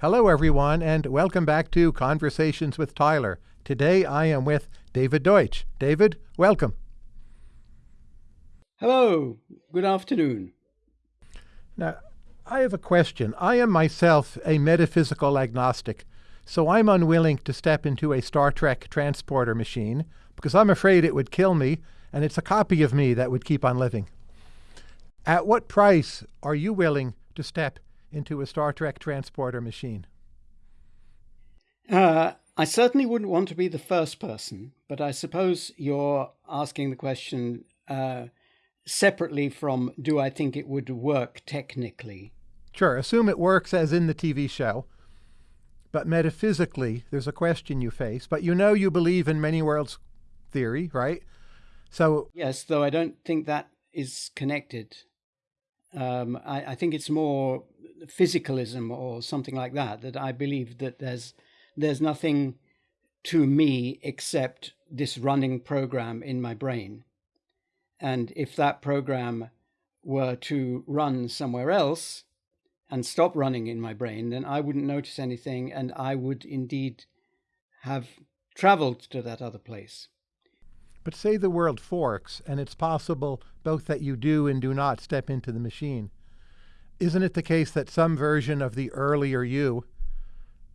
Hello, everyone, and welcome back to Conversations with Tyler. Today I am with David Deutsch. David, welcome. Hello, good afternoon. Now, I have a question. I am myself a metaphysical agnostic, so I'm unwilling to step into a Star Trek transporter machine because I'm afraid it would kill me, and it's a copy of me that would keep on living. At what price are you willing to step into a Star Trek transporter machine? Uh, I certainly wouldn't want to be the first person, but I suppose you're asking the question uh, separately from do I think it would work technically? Sure, assume it works as in the TV show. But metaphysically, there's a question you face. But you know you believe in many worlds theory, right? So yes, though I don't think that is connected. Um, I, I think it's more physicalism or something like that. That I believe that there's there's nothing to me except this running program in my brain, and if that program were to run somewhere else and stop running in my brain, then I wouldn't notice anything, and I would indeed have traveled to that other place. But say the world forks, and it's possible both that you do and do not step into the machine. Isn't it the case that some version of the earlier you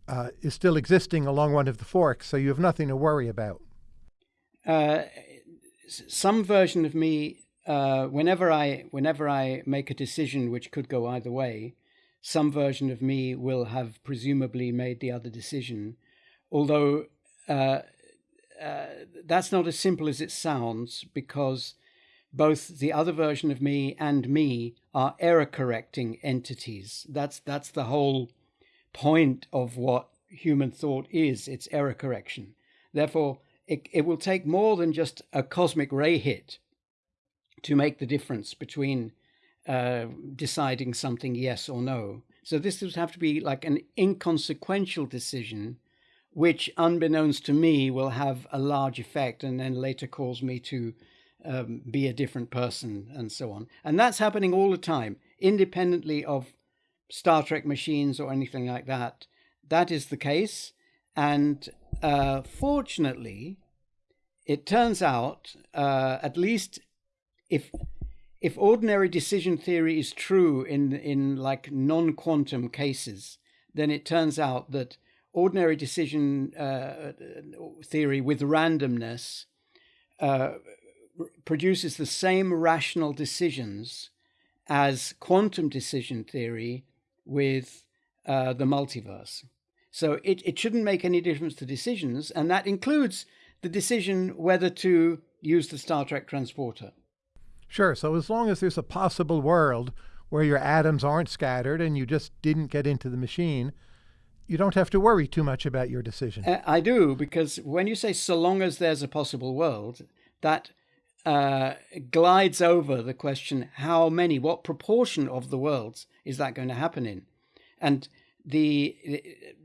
uh, is still existing along one of the forks, so you have nothing to worry about? Uh, some version of me, uh, whenever I whenever I make a decision which could go either way, some version of me will have presumably made the other decision, although uh, uh, that's not as simple as it sounds because both the other version of me and me are error correcting entities. That's that's the whole point of what human thought is. It's error correction. Therefore, it, it will take more than just a cosmic ray hit to make the difference between uh, deciding something yes or no. So this would have to be like an inconsequential decision which, unbeknownst to me, will have a large effect and then later cause me to um, be a different person and so on. And that's happening all the time, independently of Star Trek machines or anything like that. That is the case. And uh, fortunately, it turns out, uh, at least if if ordinary decision theory is true in in like non-quantum cases, then it turns out that ordinary decision uh, theory with randomness uh, produces the same rational decisions as quantum decision theory with uh, the multiverse. So it, it shouldn't make any difference to decisions, and that includes the decision whether to use the Star Trek transporter. Sure. So as long as there's a possible world where your atoms aren't scattered and you just didn't get into the machine, you don't have to worry too much about your decision. Uh, I do, because when you say so long as there's a possible world, that uh, glides over the question how many, what proportion of the worlds is that going to happen in? And the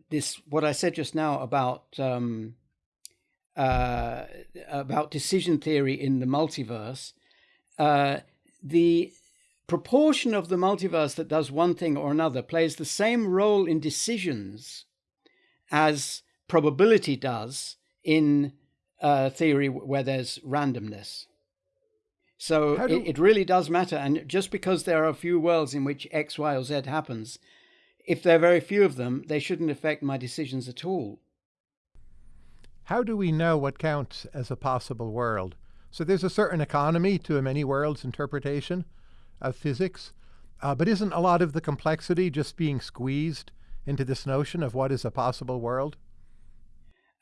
this what I said just now about um, uh, about decision theory in the multiverse, uh, the proportion of the multiverse that does one thing or another plays the same role in decisions as probability does in uh, theory where there's randomness. So do... it, it really does matter. And just because there are a few worlds in which X, Y, or Z happens, if there are very few of them, they shouldn't affect my decisions at all. How do we know what counts as a possible world? So there's a certain economy to a many worlds interpretation of physics. Uh, but isn't a lot of the complexity just being squeezed into this notion of what is a possible world?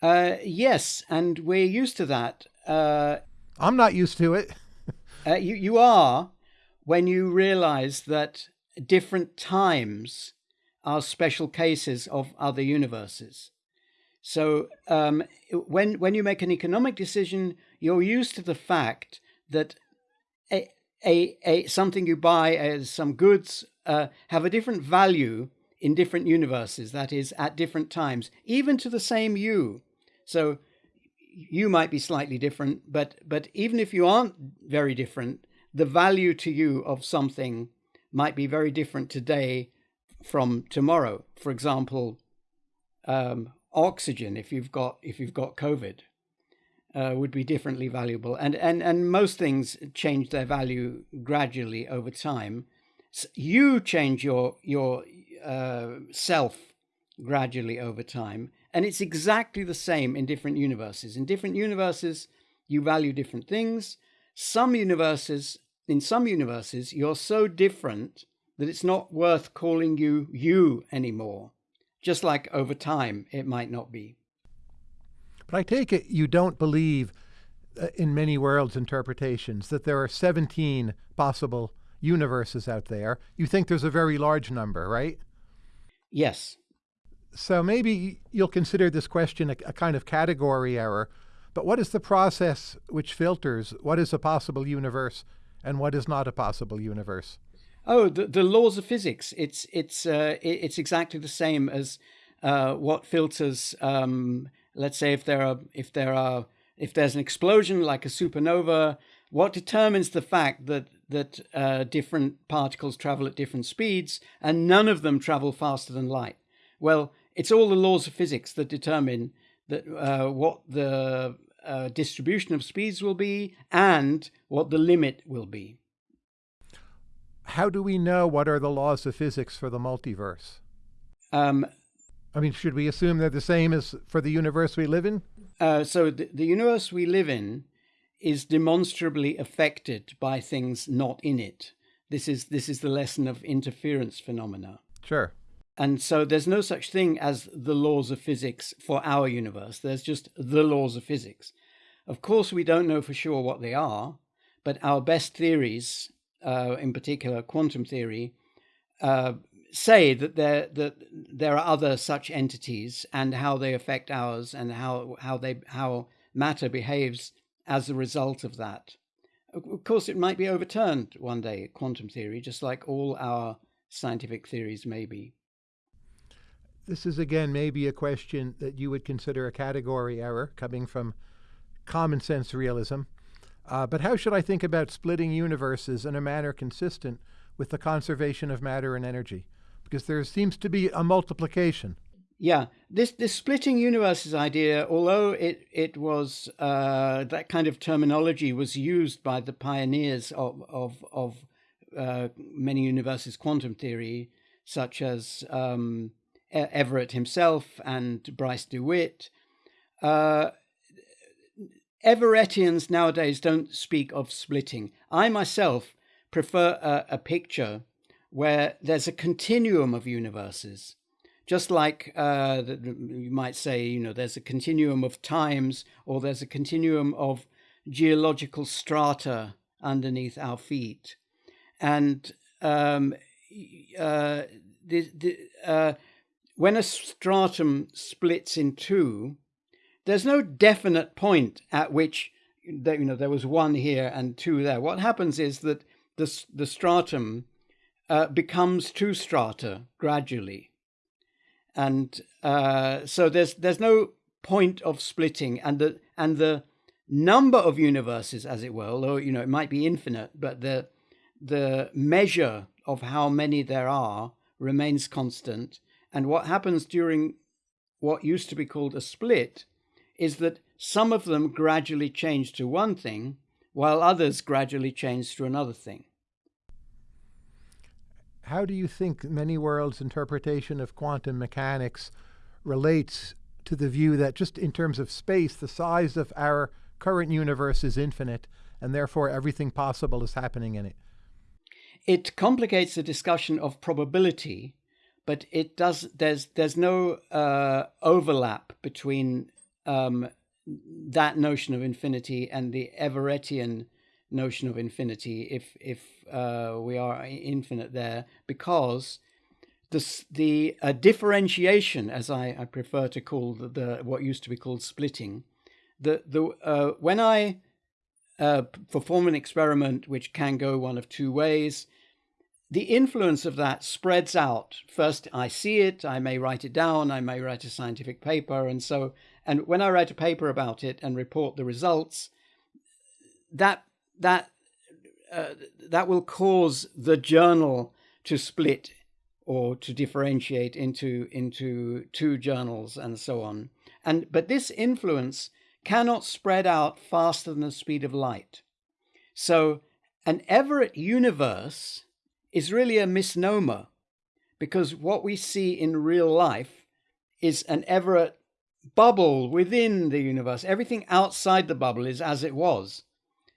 Uh, yes, and we're used to that. Uh, I'm not used to it. Uh, you, you are when you realize that different times are special cases of other universes. So um, when when you make an economic decision, you're used to the fact that a, a, a something you buy as some goods uh, have a different value in different universes. That is, at different times, even to the same you. So you might be slightly different, but but even if you aren't very different, the value to you of something might be very different today from tomorrow. For example, um, oxygen if you've got if you've got COVID uh, would be differently valuable, and and and most things change their value gradually over time. So you change your your uh, self gradually over time, and it's exactly the same in different universes. In different universes, you value different things. Some universes, in some universes, you're so different that it's not worth calling you you anymore. Just like over time, it might not be. But I take it you don't believe uh, in many worlds interpretations that there are 17 possible universes out there. You think there's a very large number, right? Yes. So maybe you'll consider this question a, a kind of category error. But what is the process which filters what is a possible universe and what is not a possible universe? Oh, the, the laws of physics. It's it's uh, it's exactly the same as uh, what filters um, let's say if there are if there are if there's an explosion like a supernova, what determines the fact that that uh, different particles travel at different speeds and none of them travel faster than light? Well, it's all the laws of physics that determine that uh, what the uh, distribution of speeds will be and what the limit will be. How do we know what are the laws of physics for the multiverse? Um, I mean, should we assume they're the same as for the universe we live in? Uh, so the, the universe we live in is demonstrably affected by things not in it. This is this is the lesson of interference phenomena. Sure. And so there's no such thing as the laws of physics for our universe. There's just the laws of physics. Of course, we don't know for sure what they are, but our best theories, uh, in particular quantum theory, uh, say that there that there are other such entities and how they affect ours and how how they how matter behaves as a result of that. Of course, it might be overturned one day, quantum theory, just like all our scientific theories may be. This is again maybe a question that you would consider a category error coming from common sense realism. Uh, but how should I think about splitting universes in a manner consistent with the conservation of matter and energy? because there seems to be a multiplication. Yeah, this this splitting universes idea, although it it was uh, that kind of terminology was used by the pioneers of of of uh, many universes quantum theory, such as um, Everett himself and Bryce DeWitt. Uh, Everettians nowadays don't speak of splitting. I myself prefer a, a picture where there's a continuum of universes. Just like uh, you might say, you know, there's a continuum of times or there's a continuum of geological strata underneath our feet. And um, uh, the, the, uh, when a stratum splits in two, there's no definite point at which you know there was one here and two there. What happens is that the the stratum uh, becomes two strata gradually. And uh, so there's there's no point of splitting, and the and the number of universes, as it were, although you know it might be infinite, but the the measure of how many there are remains constant. And what happens during what used to be called a split is that some of them gradually change to one thing, while others gradually change to another thing how do you think many worlds' interpretation of quantum mechanics relates to the view that just in terms of space, the size of our current universe is infinite, and therefore everything possible is happening in it? It complicates the discussion of probability, but it does. There's there's no uh, overlap between um, that notion of infinity and the Everettian notion of infinity if if uh, we are infinite there because the the uh, differentiation as I, I prefer to call the, the, what used to be called splitting the the uh, when I uh, perform an experiment which can go one of two ways the influence of that spreads out first I see it I may write it down I may write a scientific paper and so and when I write a paper about it and report the results that that uh, that will cause the journal to split or to differentiate into into two journals and so on. And but this influence cannot spread out faster than the speed of light. So an Everett universe is really a misnomer because what we see in real life is an Everett bubble within the universe. Everything outside the bubble is as it was.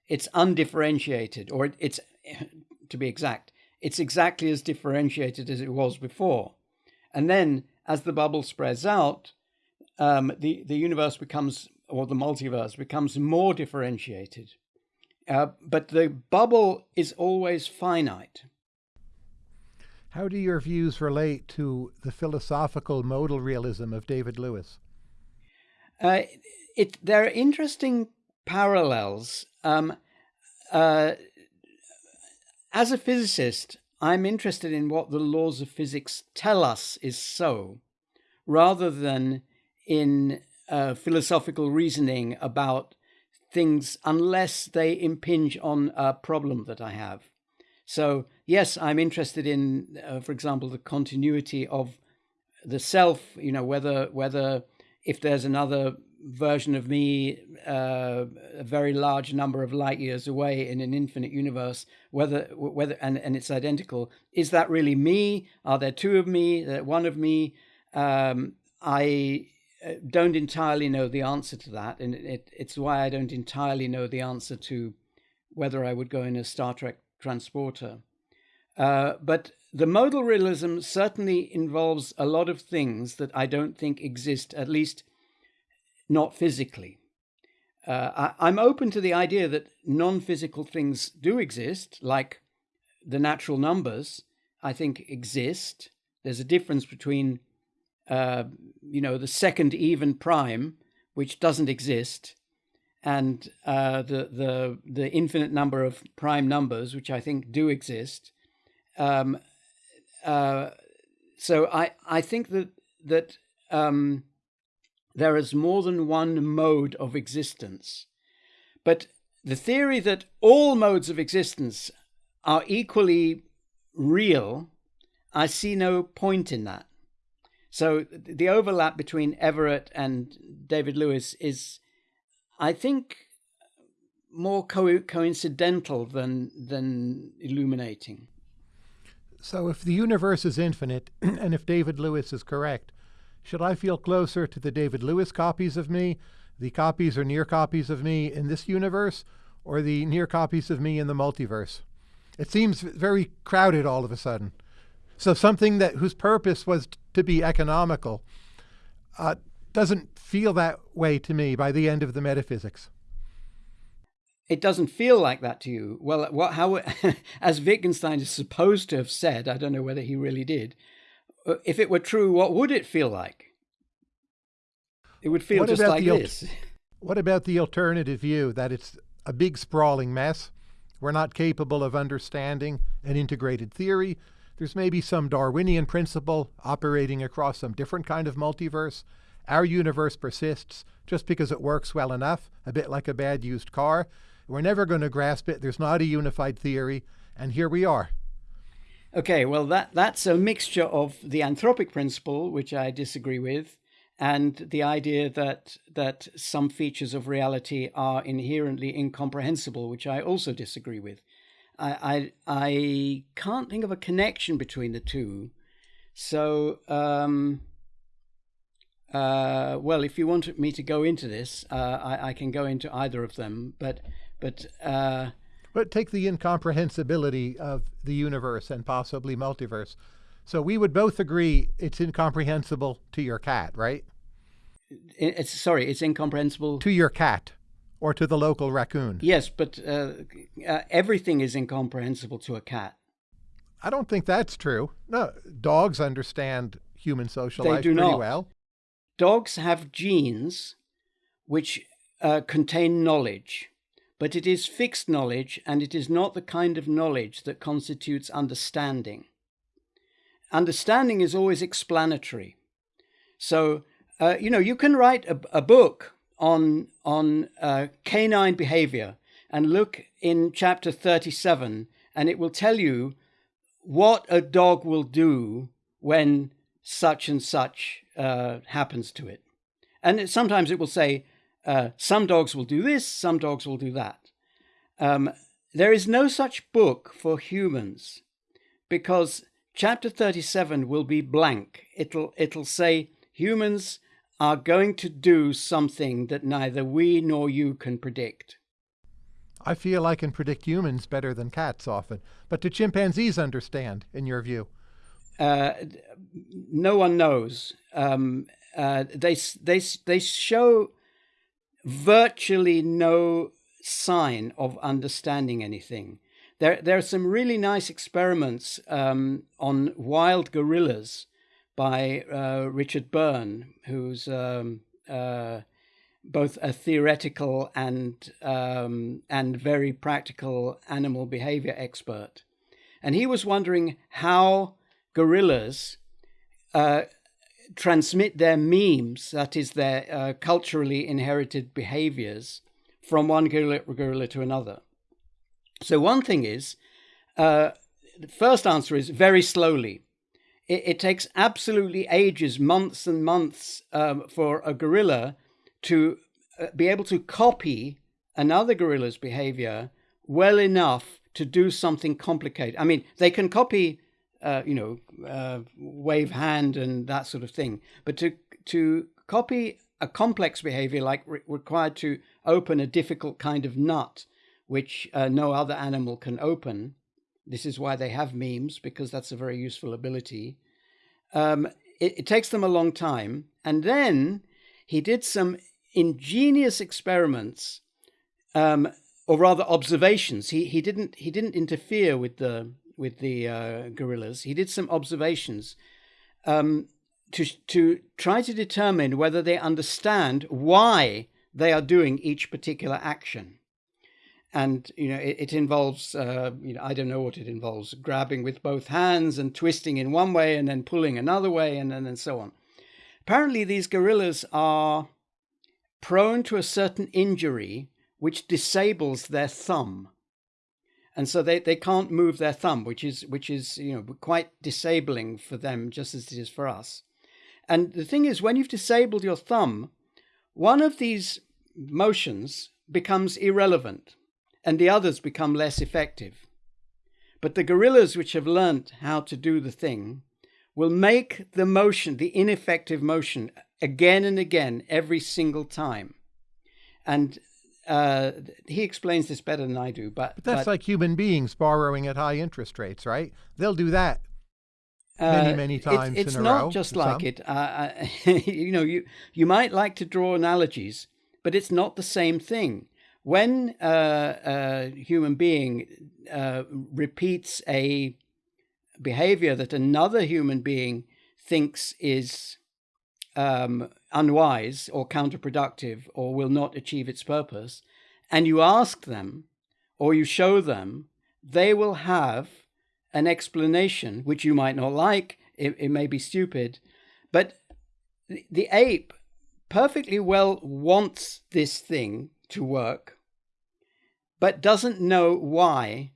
It's undifferentiated, or it's, to be exact, it's exactly as differentiated as it was before. And then as the bubble spreads out, um, the, the universe becomes, or the multiverse becomes more differentiated. Uh, but the bubble is always finite. How do your views relate to the philosophical modal realism of David Lewis? Uh, it, there are interesting parallels. Um, uh, as a physicist, I'm interested in what the laws of physics tell us is so, rather than in uh, philosophical reasoning about things unless they impinge on a problem that I have. So, yes, I'm interested in, uh, for example, the continuity of the self, you know, whether, whether if there's another version of me uh, a very large number of light years away in an infinite universe whether whether and, and it's identical. Is that really me? Are there two of me? One of me? Um, i uh, don't entirely know the answer to that and it, it's why i don't entirely know the answer to whether i would go in a star trek transporter uh, but the modal realism certainly involves a lot of things that i don't think exist at least not physically. Uh, I, am open to the idea that non physical things do exist, like the natural numbers, I think exist. There's a difference between, uh, you know, the second even prime, which doesn't exist, and uh, the, the, the infinite number of prime numbers, which I think do exist. Um, uh, so I, I think that, that um, there is more than one mode of existence. But the theory that all modes of existence are equally real, I see no point in that. So the overlap between Everett and David Lewis is, I think, more co- coincidental than than illuminating. So if the universe is infinite, and if David Lewis is correct, should I feel closer to the David Lewis copies of me, the copies or near copies of me in this universe, or the near copies of me in the multiverse? It seems very crowded all of a sudden. So something that whose purpose was to be economical uh, doesn't feel that way to me by the end of the metaphysics. It doesn't feel like that to you. Well, what, how, as Wittgenstein is supposed to have said, I don't know whether he really did, uh, if it were true, what would it feel like? It would feel what just like this. What about the alternative view that it's a big sprawling mess? We're not capable of understanding an integrated theory. There's maybe some Darwinian principle operating across some different kind of multiverse. Our universe persists just because it works well enough, a bit like a bad used car. We're never going to grasp it. There's not a unified theory. And here we are. Okay, well, that, that's a mixture of the anthropic principle, which I disagree with, and the idea that that some features of reality are inherently incomprehensible, which I also disagree with. I I, I can't think of a connection between the two. So, um, uh, well, if you want me to go into this, uh, I, I, can go into either of them. But but uh, but take the incomprehensibility of the universe and possibly multiverse. So we would both agree it's incomprehensible to your cat, right? It's sorry, it's incomprehensible to your cat or to the local raccoon. Yes, but uh, uh, everything is incomprehensible to a cat. I don't think that's true. No, dogs understand human social they life do pretty not. well. Dogs have genes which uh, contain knowledge but it is fixed knowledge and it is not the kind of knowledge that constitutes understanding. Understanding is always explanatory. So, uh, you know, you can write a, a book on, on uh, canine behavior and look in chapter 37, and it will tell you what a dog will do when such and such uh, happens to it. And it, sometimes it will say, uh, some dogs will do this, some dogs will do that. Um, there is no such book for humans because chapter 37 will be blank. It'll, it'll say humans are going to do something that neither we nor you can predict. I feel I can predict humans better than cats often. But do chimpanzees understand, in your view? Uh, no one knows. Um, uh, they they they show virtually no sign of understanding anything. There there are some really nice experiments um, on wild gorillas by uh, Richard Byrne, who's um, uh, both a theoretical and um, and very practical animal behavior expert, and he was wondering how gorillas uh, transmit their memes, that is, their uh, culturally inherited behaviors, from one gorilla, gorilla, to another. So, one thing is, uh, the first answer is very slowly. It, it takes absolutely ages, months and months, um, for a gorilla to uh, be able to copy another gorilla's behavior well enough to do something complicated. I mean, they can copy uh, you know, uh, wave hand and that sort of thing. But to to copy a complex behavior like re- required to open a difficult kind of nut, which uh, no other animal can open. This is why they have memes because that's a very useful ability. Um, it, it takes them a long time, and then he did some ingenious experiments, um, or rather observations. He he didn't he didn't interfere with the with the uh, gorillas. He did some observations um, to to try to determine whether they understand why they are doing each particular action. And you know, it, it involves uh, you know I don't know what it involves: grabbing with both hands and twisting in one way and then pulling another way, and then and so on. Apparently, these gorillas are prone to a certain injury which disables their thumb and so they, they can't move their thumb, which is which is you know quite disabling for them, just as it is for us. And the thing is, when you've disabled your thumb, one of these motions becomes irrelevant, and the others become less effective. But the gorillas, which have learnt how to do the thing, will make the motion, the ineffective motion, again and again every single time. And uh, he explains this better than I do, but, but that's but, like human beings borrowing at high interest rates, right? They'll do that many, uh, many times. It's, it's not row, just like some. it. Uh, you know, you you might like to draw analogies, but it's not the same thing. When uh, a human being uh, repeats a behavior that another human being thinks is um, unwise or counterproductive or will not achieve its purpose, and you ask them or you show them, they will have an explanation which you might not like. It, it may be stupid, but the, the ape perfectly well wants this thing to work, but doesn't know why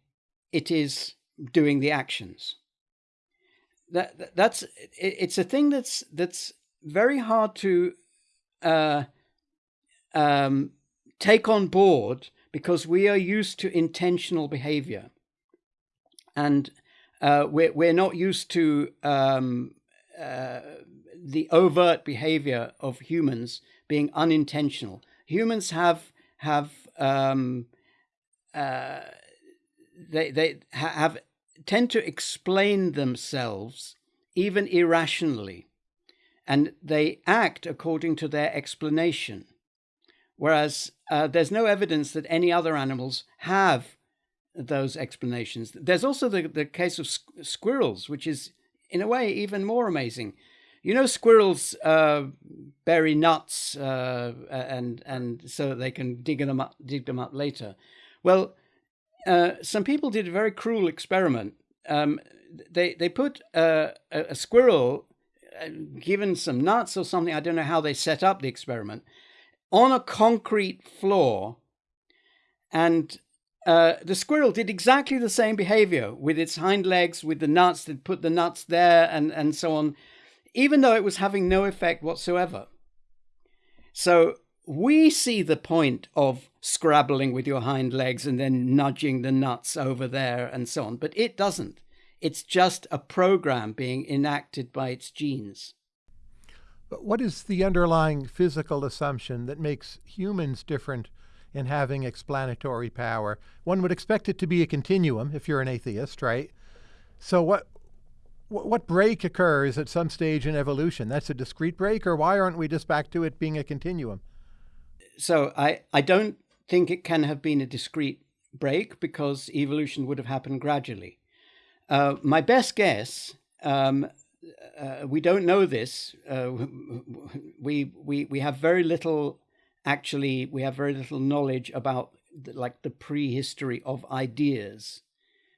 it is doing the actions. That, that's it's a thing that's that's very hard to uh, um, take on board because we are used to intentional behavior. And uh, we're, we're not used to um, uh, the overt behavior of humans being unintentional. Humans have have um, uh, they they have tend to explain themselves even irrationally and they act according to their explanation. Whereas uh, there's no evidence that any other animals have those explanations. There's also the, the case of squ- squirrels, which is, in a way, even more amazing. You know, squirrels uh, bury nuts, uh, and and so they can dig them up, dig them up later. Well, uh, some people did a very cruel experiment. Um, they they put a, a squirrel given some nuts or something. I don't know how they set up the experiment on a concrete floor, and uh, the squirrel did exactly the same behavior with its hind legs, with the nuts, that put the nuts there and, and so on, even though it was having no effect whatsoever. So we see the point of scrabbling with your hind legs and then nudging the nuts over there and so on, but it doesn't. It's just a program being enacted by its genes. But what is the underlying physical assumption that makes humans different in having explanatory power? One would expect it to be a continuum if you're an atheist, right? So what what break occurs at some stage in evolution? That's a discrete break, or why aren't we just back to it being a continuum? So I, I don't think it can have been a discrete break because evolution would have happened gradually. Uh, my best guess, um, uh, we don't know this. Uh, we we we have very little. Actually, we have very little knowledge about the, like the prehistory of ideas,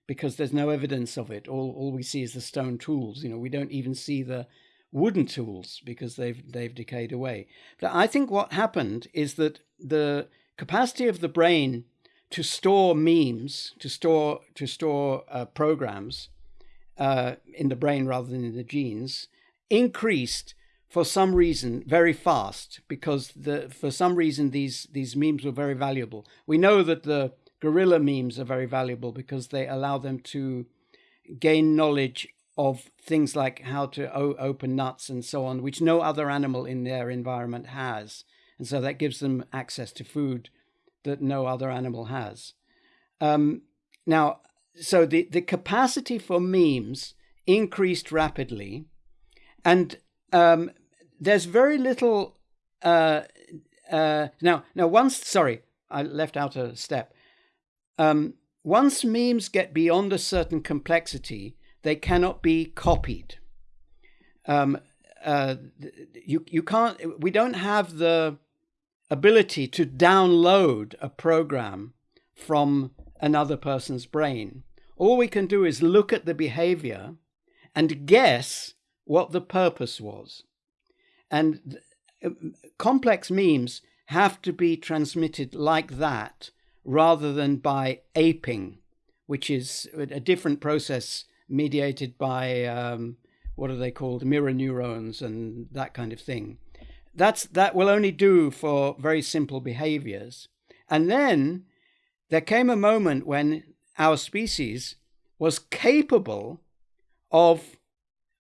because there's no evidence of it. All all we see is the stone tools. You know, we don't even see the wooden tools because they've they've decayed away. But I think what happened is that the capacity of the brain to store memes, to store to store uh, programs uh, in the brain rather than in the genes, increased for some reason very fast because the for some reason these these memes were very valuable. We know that the gorilla memes are very valuable because they allow them to gain knowledge of things like how to open nuts and so on, which no other animal in their environment has. And so that gives them access to food that no other animal has. Um, now, so the, the capacity for memes increased rapidly, and um, there's very little. Uh, uh, now, now, once, sorry, I left out a step. Um, once memes get beyond a certain complexity, they cannot be copied. Um, uh, you you can't. We don't have the ability to download a program from another person's brain. All we can do is look at the behavior and guess what the purpose was. And complex memes have to be transmitted like that rather than by aping, which is a different process mediated by um, what are they called mirror neurons and that kind of thing that's that will only do for very simple behaviors. And then there came a moment when our species was capable of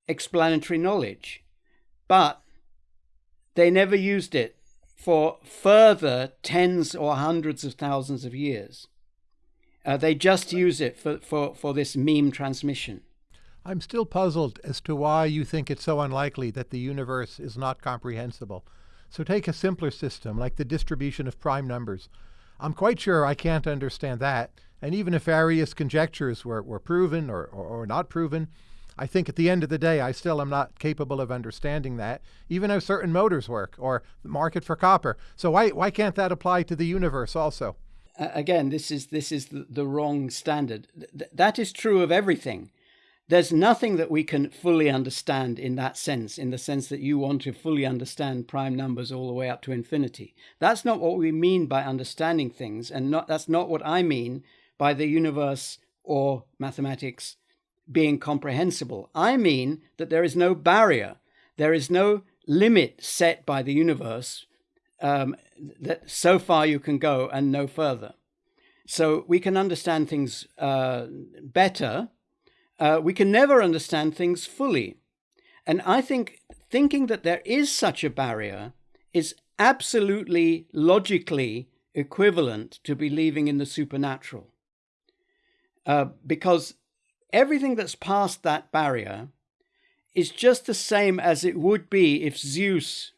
explanatory knowledge but they never used it for further tens or hundreds of thousands of years. Uh, they just use it for, for, for this meme transmission. I'm still puzzled as to why you think it's so unlikely that the universe is not comprehensible. So take a simpler system, like the distribution of prime numbers. I'm quite sure I can't understand that. And even if various conjectures were, were proven or, or, or not proven, I think at the end of the day, I still am not capable of understanding that, even how certain motors work or the market for copper. So why, why can't that apply to the universe also? again, this is this is the, the wrong standard. Th- that is true of everything. There's nothing that we can fully understand in that sense, in the sense that you want to fully understand prime numbers all the way up to infinity. That's not what we mean by understanding things, and not that's not what I mean by the universe or mathematics being comprehensible. I mean that there is no barrier, there is no limit set by the universe um, that so far you can go and no further. So we can understand things uh, better. Uh, we can never understand things fully. And I think thinking that there is such a barrier is absolutely logically equivalent to believing in the supernatural. Uh, because everything that's past that barrier is just the same as it would be if Zeus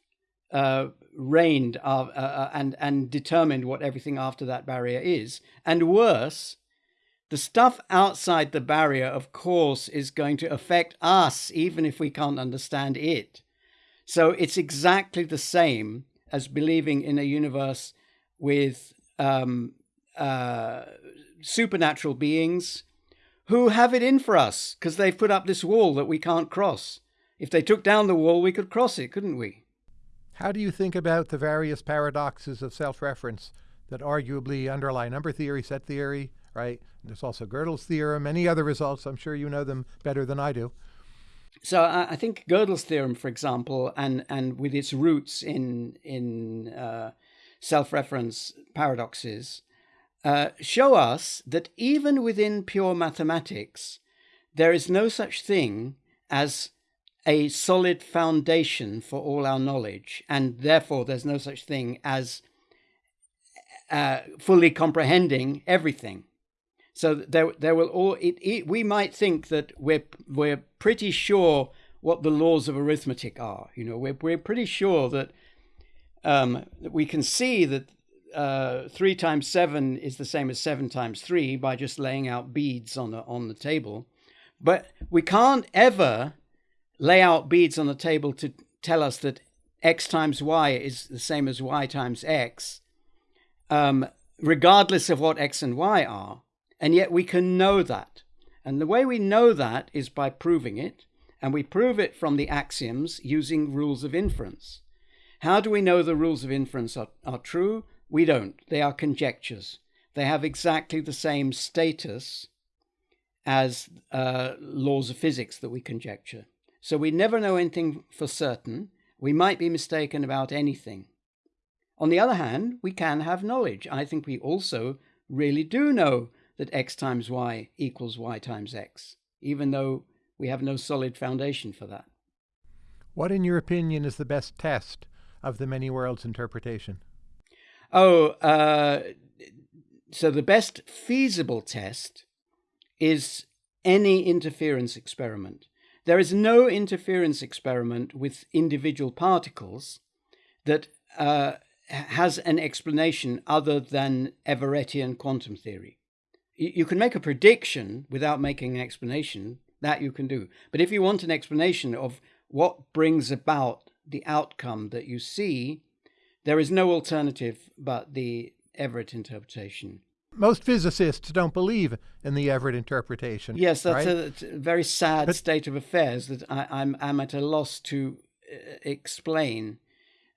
uh, reigned uh, uh, and and determined what everything after that barrier is. And worse, the stuff outside the barrier, of course, is going to affect us, even if we can't understand it. So it's exactly the same as believing in a universe with um, uh, supernatural beings who have it in for us because they've put up this wall that we can't cross. If they took down the wall, we could cross it, couldn't we? How do you think about the various paradoxes of self reference that arguably underlie number theory, set theory, right? There's also Gödel's theorem, many other results. I'm sure you know them better than I do. So I think Gödel's theorem, for example, and and with its roots in in uh, self-reference paradoxes, uh, show us that even within pure mathematics, there is no such thing as a solid foundation for all our knowledge, and therefore there's no such thing as uh, fully comprehending everything. So there, there will all. It, it, we might think that we're we're pretty sure what the laws of arithmetic are. You know, we're we're pretty sure that um, we can see that uh, three times seven is the same as seven times three by just laying out beads on the on the table, but we can't ever lay out beads on the table to tell us that x times y is the same as y times x, um, regardless of what x and y are. And yet we can know that. And the way we know that is by proving it. And we prove it from the axioms using rules of inference. How do we know the rules of inference are, are true? We don't. They are conjectures. They have exactly the same status as uh, laws of physics that we conjecture. So we never know anything for certain. We might be mistaken about anything. On the other hand, we can have knowledge. I think we also really do know that x times y equals y times x, even though we have no solid foundation for that. What, in your opinion, is the best test of the many worlds interpretation? Oh, uh, so the best feasible test is any interference experiment. There is no interference experiment with individual particles that uh, has an explanation other than Everettian quantum theory. You can make a prediction without making an explanation, that you can do. But if you want an explanation of what brings about the outcome that you see, there is no alternative but the Everett interpretation. Most physicists don't believe in the Everett interpretation. Yes, that's right? a, a, very sad but, state of affairs that I, am I'm, I'm at a loss to uh, explain.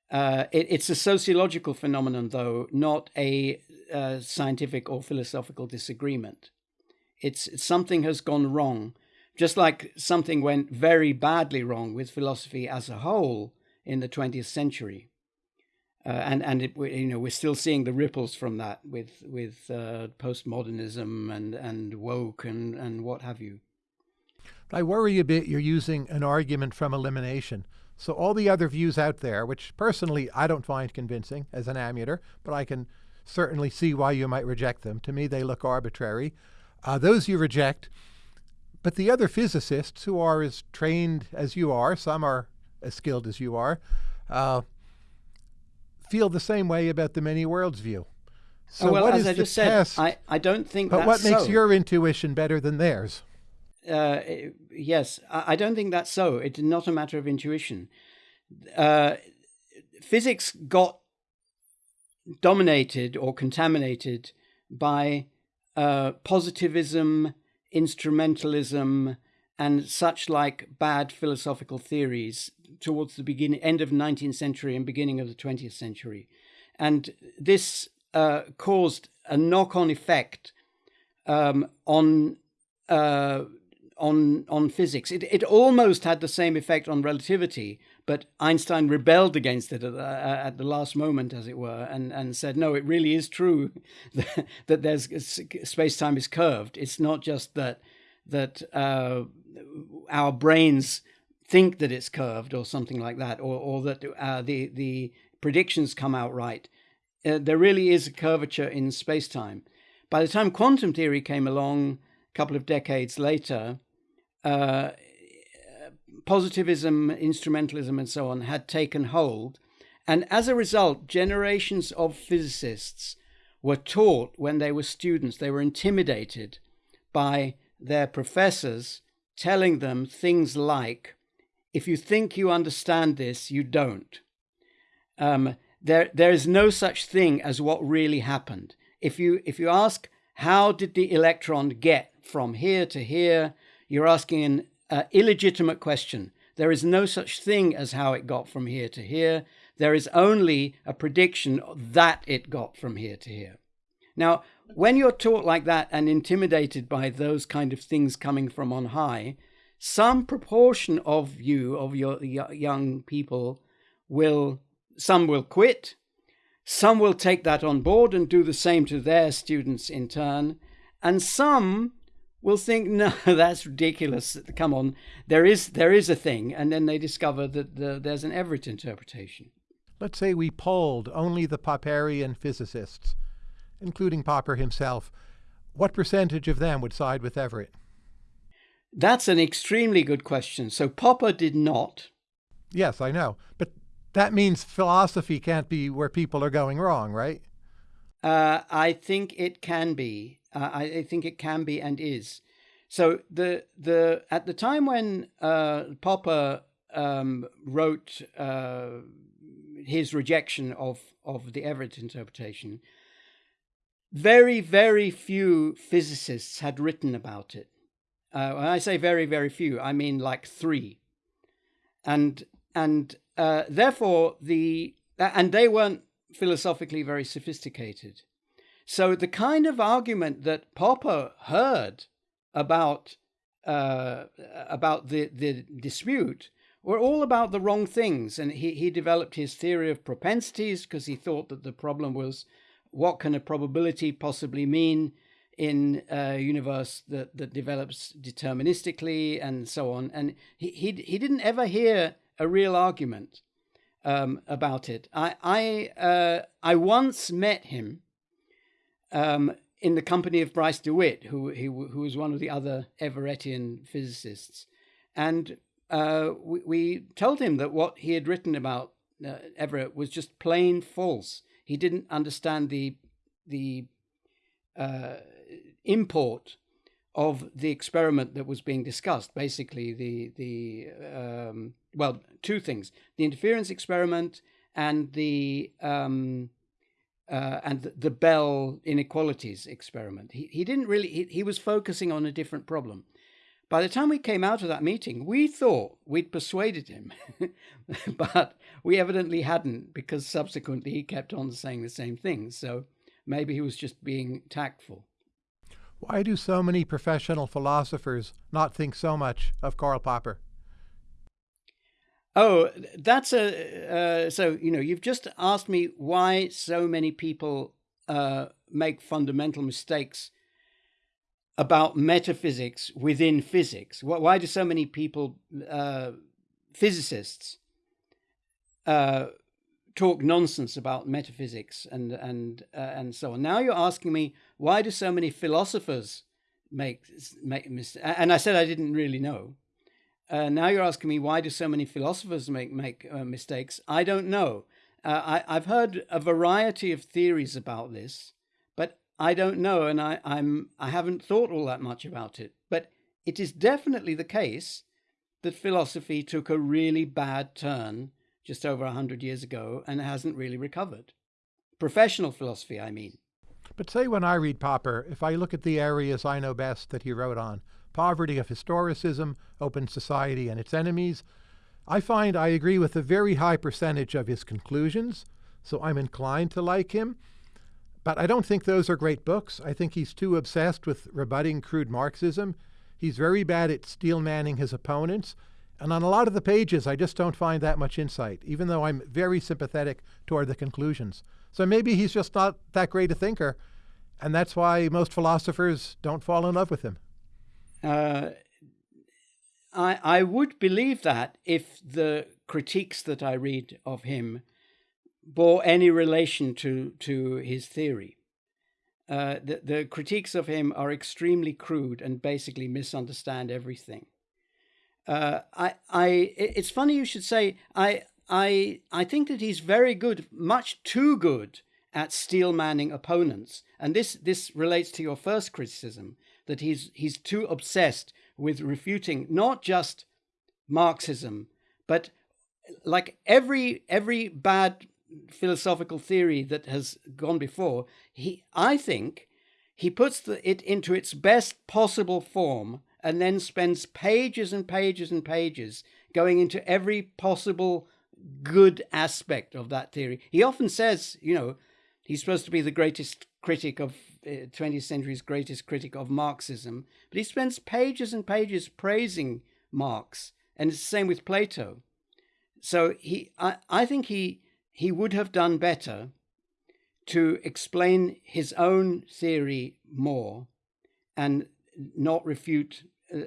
Uh, it, it's a sociological phenomenon, though, not a uh, scientific or philosophical disagreement. It's, something has gone wrong, just like something went very badly wrong with philosophy as a whole in the 20th century. Uh, and and it, you know we're still seeing the ripples from that with with uh, postmodernism and and woke and and what have you. I worry a bit. You're using an argument from elimination. So all the other views out there, which personally I don't find convincing as an amateur, but I can certainly see why you might reject them. To me, they look arbitrary. Uh, those you reject. But the other physicists who are as trained as you are, some are as skilled as you are, uh, feel the same way about the many worlds view. So oh, well, what as is I just said, I, I don't think But what makes so. your intuition better than theirs? Uh, yes, I, I, don't think that's so. It's not a matter of intuition. Uh, physics got dominated or contaminated by uh, positivism, instrumentalism, and such like bad philosophical theories towards the beginning, end of 19th century and beginning of the 20th century. And this uh, caused a knock-on effect um, on uh, on on physics. It it almost had the same effect on relativity, but Einstein rebelled against it at, uh, at the last moment, as it were, and and said, no, it really is true that, that there's space time is curved. It's not just that that uh, our brains think that it's curved or something like that, or, or that uh, the, the predictions come out right. Uh, there really is a curvature in space time. By the time quantum theory came along a couple of decades later, uh, positivism, instrumentalism, and so on had taken hold. And as a result, generations of physicists were taught when they were students, they were intimidated by their professors telling them things like, if you think you understand this, you don't. Um, there, there is no such thing as what really happened. If you, if you ask, how did the electron get from here to here, you're asking an uh, illegitimate question. There is no such thing as how it got from here to here. There is only a prediction that it got from here to here. Now, when you're taught like that and intimidated by those kind of things coming from on high, some proportion of you, of your young people, will, some will quit, some will take that on board and do the same to their students in turn, and some will think, no, that's ridiculous. Come on, there is there is a thing, and then they discover that the, there's an Everett interpretation. Let's say we polled only the Popperian physicists, including Popper himself. What percentage of them would side with Everett? That's an extremely good question. So Popper did not. Yes, I know. But that means philosophy can't be where people are going wrong, right? Uh, I think it can be. Uh, I, I, think it can be and is. So the the at the time when uh, Popper um, wrote uh, his rejection of of the Everett interpretation, very very few physicists had written about it. Uh, when I say very very few, I mean like three, and and uh, therefore the and they weren't philosophically very sophisticated. So the kind of argument that Popper heard about uh, about the the dispute were all about the wrong things, and he he developed his theory of propensities because he thought that the problem was what can a probability possibly mean in a universe that that develops deterministically and so on, and he he he didn't ever hear a real argument um, about it. I I uh, I once met him um, in the company of Bryce DeWitt, who, who, who was one of the other Everettian physicists. And uh, we, we, told him that what he had written about uh, Everett was just plain false. He didn't understand the, the uh, import of the experiment that was being discussed. Basically, the the um, well, two things: the interference experiment and the um, uh, and the Bell inequalities experiment. He, he didn't really, he, he was focusing on a different problem. By the time we came out of that meeting, we thought we'd persuaded him, but we evidently hadn't because subsequently he kept on saying the same things. So maybe he was just being tactful. Why do so many professional philosophers not think so much of Karl Popper? Oh, that's a uh, so you know you've just asked me why so many people uh, make fundamental mistakes about metaphysics within physics. Why do so many people, uh, physicists, uh, talk nonsense about metaphysics and and uh, and so on? Now you're asking me why do so many philosophers make make mistakes? And I said I didn't really know. Uh, now you're asking me why do so many philosophers make make uh, mistakes? I don't know. Uh, I, have heard a variety of theories about this, but I don't know, and I, I'm I haven't thought all that much about it. But it is definitely the case that philosophy took a really bad turn just over a hundred years ago and hasn't really recovered. Professional philosophy, I mean. But say when I read Popper, if I look at the areas I know best that he wrote on, poverty of historicism, open society and its enemies. I find I agree with a very high percentage of his conclusions, so I'm inclined to like him. But I don't think those are great books. I think he's too obsessed with rebutting crude Marxism. He's very bad at steel manning his opponents. And on a lot of the pages, I just don't find that much insight, even though I'm very sympathetic toward the conclusions. So maybe he's just not that great a thinker, and that's why most philosophers don't fall in love with him. Uh, I I would believe that if the critiques that I read of him bore any relation to to his theory. Uh, the the critiques of him are extremely crude and basically misunderstand everything. Uh, I I it's funny you should say I I I think that he's very good, much too good at steel manning opponents, and this this relates to your first criticism that he's he's too obsessed with refuting not just Marxism, but like every every bad philosophical theory that has gone before, he I think he puts the, it into its best possible form and then spends pages and pages and pages going into every possible good aspect of that theory. He often says, you know, he's supposed to be the greatest critic of 20th uh, century's greatest critic of Marxism, but he spends pages and pages praising Marx, and it's the same with Plato. So he, I, I think he he would have done better to explain his own theory more, and not refute, uh,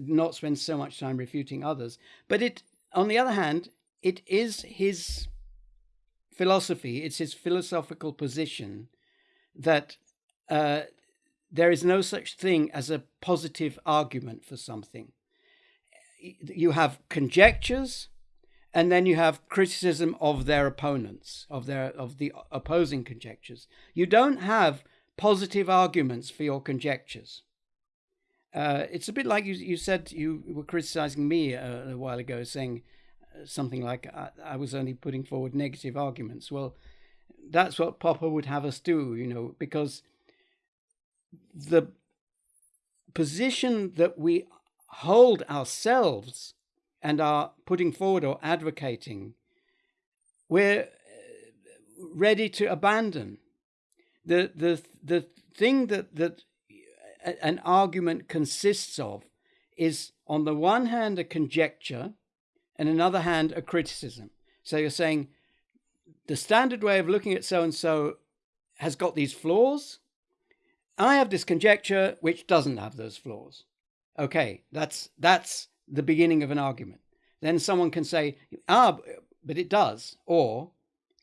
not spend so much time refuting others. But it, on the other hand, it is his philosophy, it's his philosophical position that uh, there is no such thing as a positive argument for something. You have conjectures, and then you have criticism of their opponents, of their of the opposing conjectures. You don't have positive arguments for your conjectures. Uh, it's a bit like you, you said you were criticizing me a, a while ago, saying something like I, I, was only putting forward negative arguments. Well, that's what Popper would have us do, you know, because the position that we hold ourselves and are putting forward or advocating, we're uh, ready to abandon. The, the, the thing that, that an argument consists of is, on the one hand, a conjecture and another hand, a criticism. So you're saying the standard way of looking at so and so has got these flaws. I have this conjecture which doesn't have those flaws. Okay, that's that's the beginning of an argument. Then someone can say, ah, but it does. Or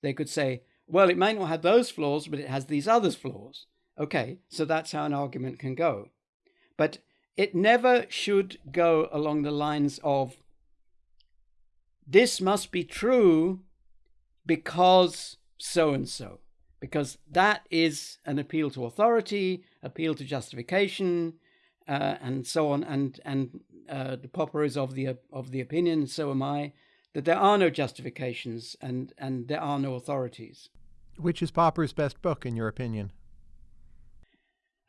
they could say, well, it may not have those flaws, but it has these other flaws. Okay, so that's how an argument can go. But it never should go along the lines of this must be true because so and so, because that is an appeal to authority, appeal to justification, uh, and so on. And and uh, the Popper is of the of the opinion, so am I, that there are no justifications and and there are no authorities. Which is Popper's best book, in your opinion?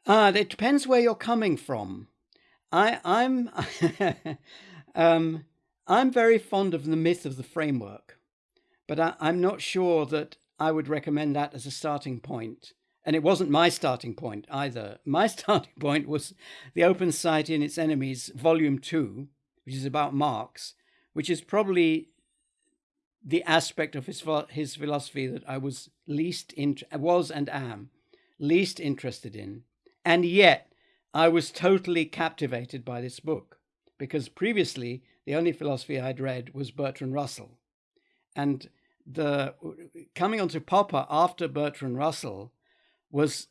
Uh, it depends where you're coming from. I I'm um, I'm very fond of the myth of the framework, but I, am not sure that I would recommend that as a starting point. And it wasn't my starting point either. My starting point was The Open Society and Its Enemies, Volume 2, which is about Marx, which is probably the aspect of his his philosophy that I was least in, was and am least interested in, and yet I was totally captivated by this book because previously the only philosophy I'd read was Bertrand Russell. And the coming onto Popper after Bertrand Russell was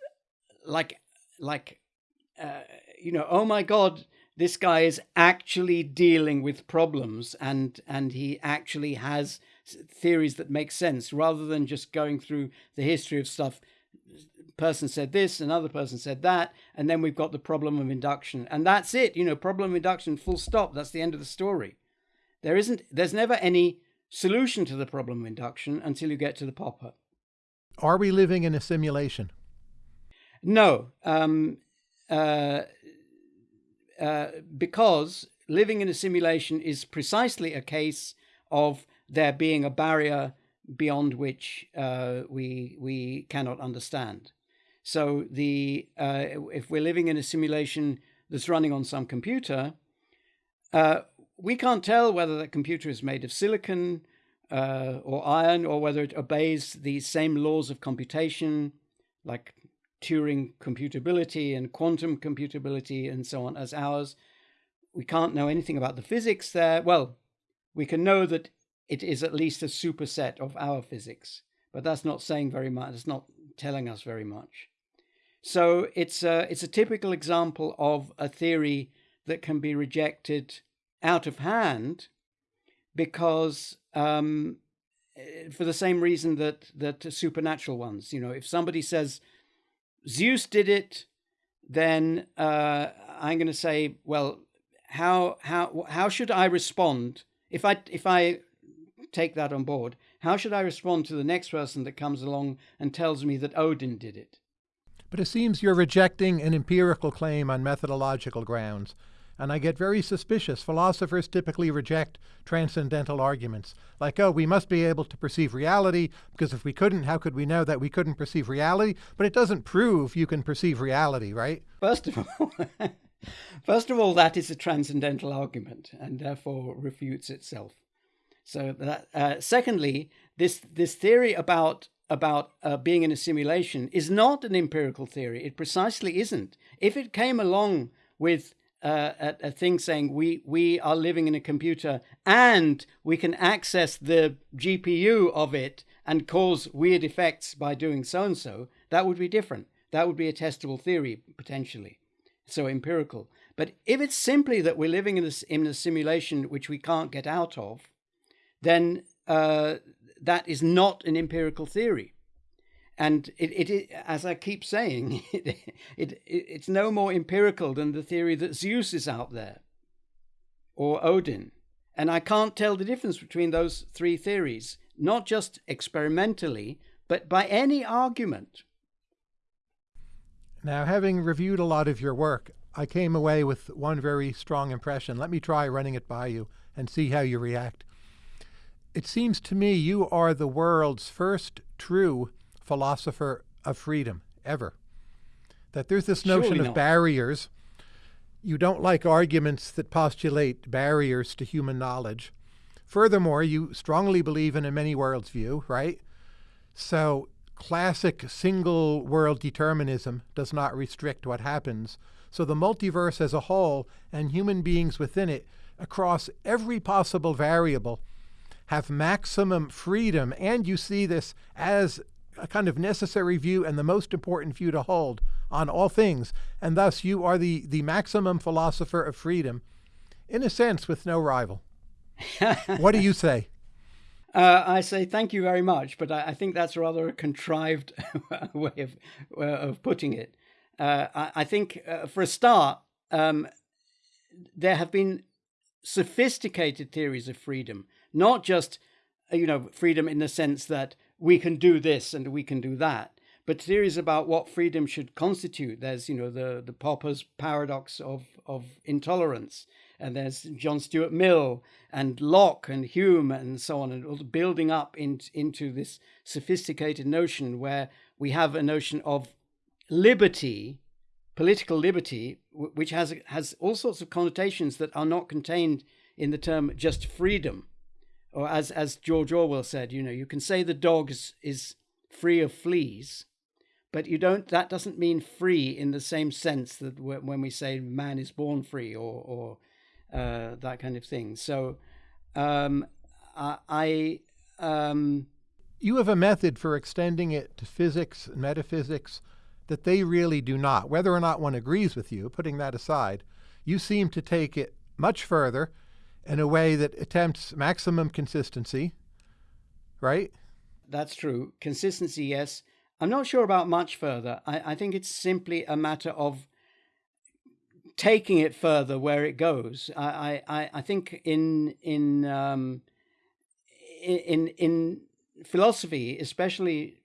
like like uh, you know oh my god this guy is actually dealing with problems and and he actually has theories that make sense rather than just going through the history of stuff person said this, another person said that, and then we've got the problem of induction. And that's it, you know, problem induction, full stop. That's the end of the story. There isn't, there's never any solution to the problem of induction until you get to the popper. Are we living in a simulation? No, um, uh, uh, because living in a simulation is precisely a case of there being a barrier beyond which uh, we we cannot understand. So the uh, if we're living in a simulation that's running on some computer, uh, we can't tell whether that computer is made of silicon uh, or iron, or whether it obeys the same laws of computation, like Turing computability and quantum computability and so on, as ours. We can't know anything about the physics there. Well, we can know that it is at least a superset of our physics, but that's not saying very much. It's not telling us very much. So it's a, it's a typical example of a theory that can be rejected out of hand because um, eh, for the same reason that that supernatural ones, you know, if somebody says Zeus did it, then uh, I'm going to say, well, how how how should I respond if I if I take that on board? How should I respond to the next person that comes along and tells me that Odin did it? But it seems you're rejecting an empirical claim on methodological grounds. And I get very suspicious. Philosophers typically reject transcendental arguments, like, oh, we must be able to perceive reality, because if we couldn't, how could we know that we couldn't perceive reality? But it doesn't prove you can perceive reality, right? First of all, first of all, that is a transcendental argument, and therefore refutes itself. So that, uh, secondly, this this theory about about uh, being in a simulation is not an empirical theory. It precisely isn't. If it came along with uh, a, a, thing saying we we are living in a computer and we can access the GPU of it and cause weird effects by doing so and so, that would be different. That would be a testable theory potentially, so empirical. But if it's simply that we're living in a, in a simulation which we can't get out of, then uh, that is not an empirical theory and it, it, as I keep saying, it, it, it's no more empirical than the theory that Zeus is out there or Odin. And I can't tell the difference between those three theories, not just experimentally, but by any argument. Now, having reviewed a lot of your work, I came away with one very strong impression. Let me try running it by you and see how you react. It seems to me you are the world's first true philosopher of freedom ever. That there's this notion of barriers. You don't like arguments that postulate barriers to human knowledge. Furthermore, you strongly believe in a many worlds view, right? So classic single world determinism does not restrict what happens. So the multiverse as a whole and human beings within it across every possible variable have maximum freedom. And you see this as a kind of necessary view and the most important view to hold on all things, and thus you are the, the maximum philosopher of freedom, in a sense, with no rival. what do you say? Uh, I say thank you very much, but I, I think that's rather a contrived way of uh, of putting it. Uh, I, I, think, uh, for a start, um, there have been sophisticated theories of freedom, not just uh, you know freedom in the sense that we can do this and we can do that. But theories about what freedom should constitute. There's, you know, the, the Popper's paradox of, of intolerance. And there's John Stuart Mill and Locke and Hume and so on, and building up in, into this sophisticated notion where we have a notion of liberty, political liberty, which has has all sorts of connotations that are not contained in the term just freedom or as as George Orwell said, you know, you can say the dog is, is free of fleas, but you don't. That doesn't mean free in the same sense that when we say man is born free or or uh, that kind of thing. So um, I. Um, you have a method for extending it to physics and metaphysics that they really do not. Whether or not one agrees with you, putting that aside, you seem to take it much further in a way that attempts maximum consistency, right? That's true. Consistency, yes. I'm not sure about much further. I, I think it's simply a matter of taking it further where it goes. I, I, I think in in um, in in philosophy, especially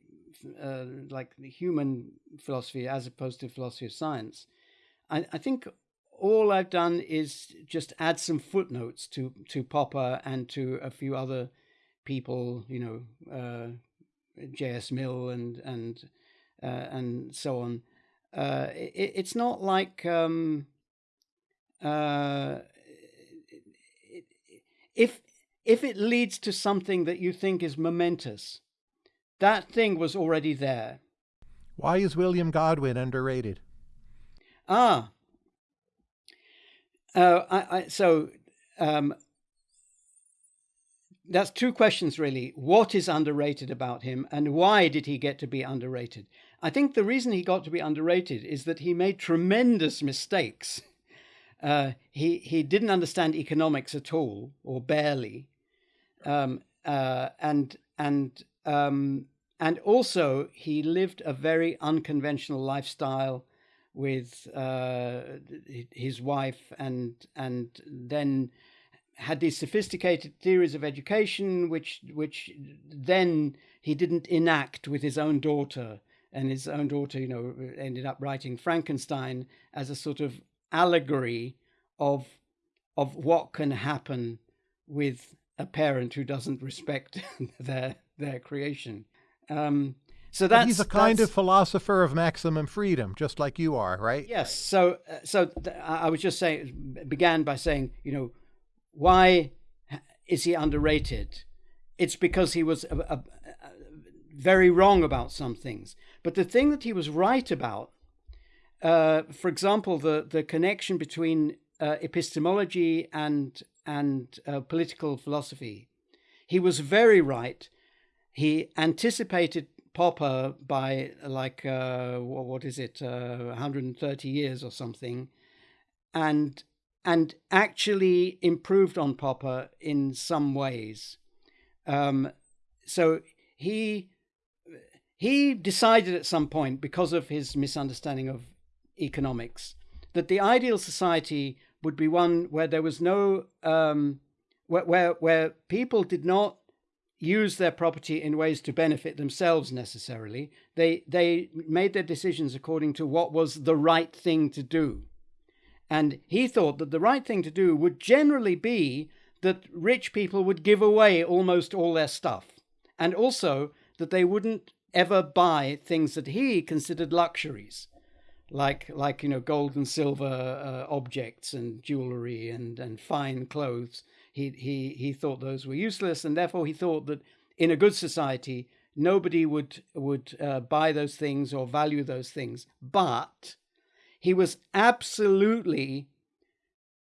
uh, like human philosophy as opposed to philosophy of science, I, I think all I've done is just add some footnotes to to Popper and to a few other people, you know, uh, J.S. Mill and and uh, and so on. Uh, it, it's not like um, uh, if if it leads to something that you think is momentous, that thing was already there. Why is William Godwin underrated? Ah, uh, I, I, so um, that's two questions really. What is underrated about him, and why did he get to be underrated? I think the reason he got to be underrated is that he made tremendous mistakes. Uh, he he didn't understand economics at all, or barely, um, uh, and and um, and also he lived a very unconventional lifestyle with uh, his wife and and then had these sophisticated theories of education which which then he didn't enact with his own daughter and his own daughter you know ended up writing Frankenstein as a sort of allegory of of what can happen with a parent who doesn't respect their their creation. Um, so that's he's a kind of philosopher of maximum freedom, just like you are, right? Yes. So uh, so I was just saying, began by saying, you know, why is he underrated? It's because he was a, a, a very wrong about some things, but the thing that he was right about, uh, for example, the the connection between uh, epistemology and and uh, political philosophy. He was very right. He anticipated Popper by like uh, what is it, 130 uh, years or something, and and actually improved on Popper in some ways. Um, so he he decided at some point because of his misunderstanding of economics that the ideal society would be one where there was no um, where, where where people did not use their property in ways to benefit themselves necessarily. They they made their decisions according to what was the right thing to do. And he thought that the right thing to do would generally be that rich people would give away almost all their stuff. And also that they wouldn't ever buy things that he considered luxuries like like you know gold and silver uh, objects and jewelry and and fine clothes he he he thought those were useless and therefore he thought that in a good society nobody would would uh, buy those things or value those things. But he was absolutely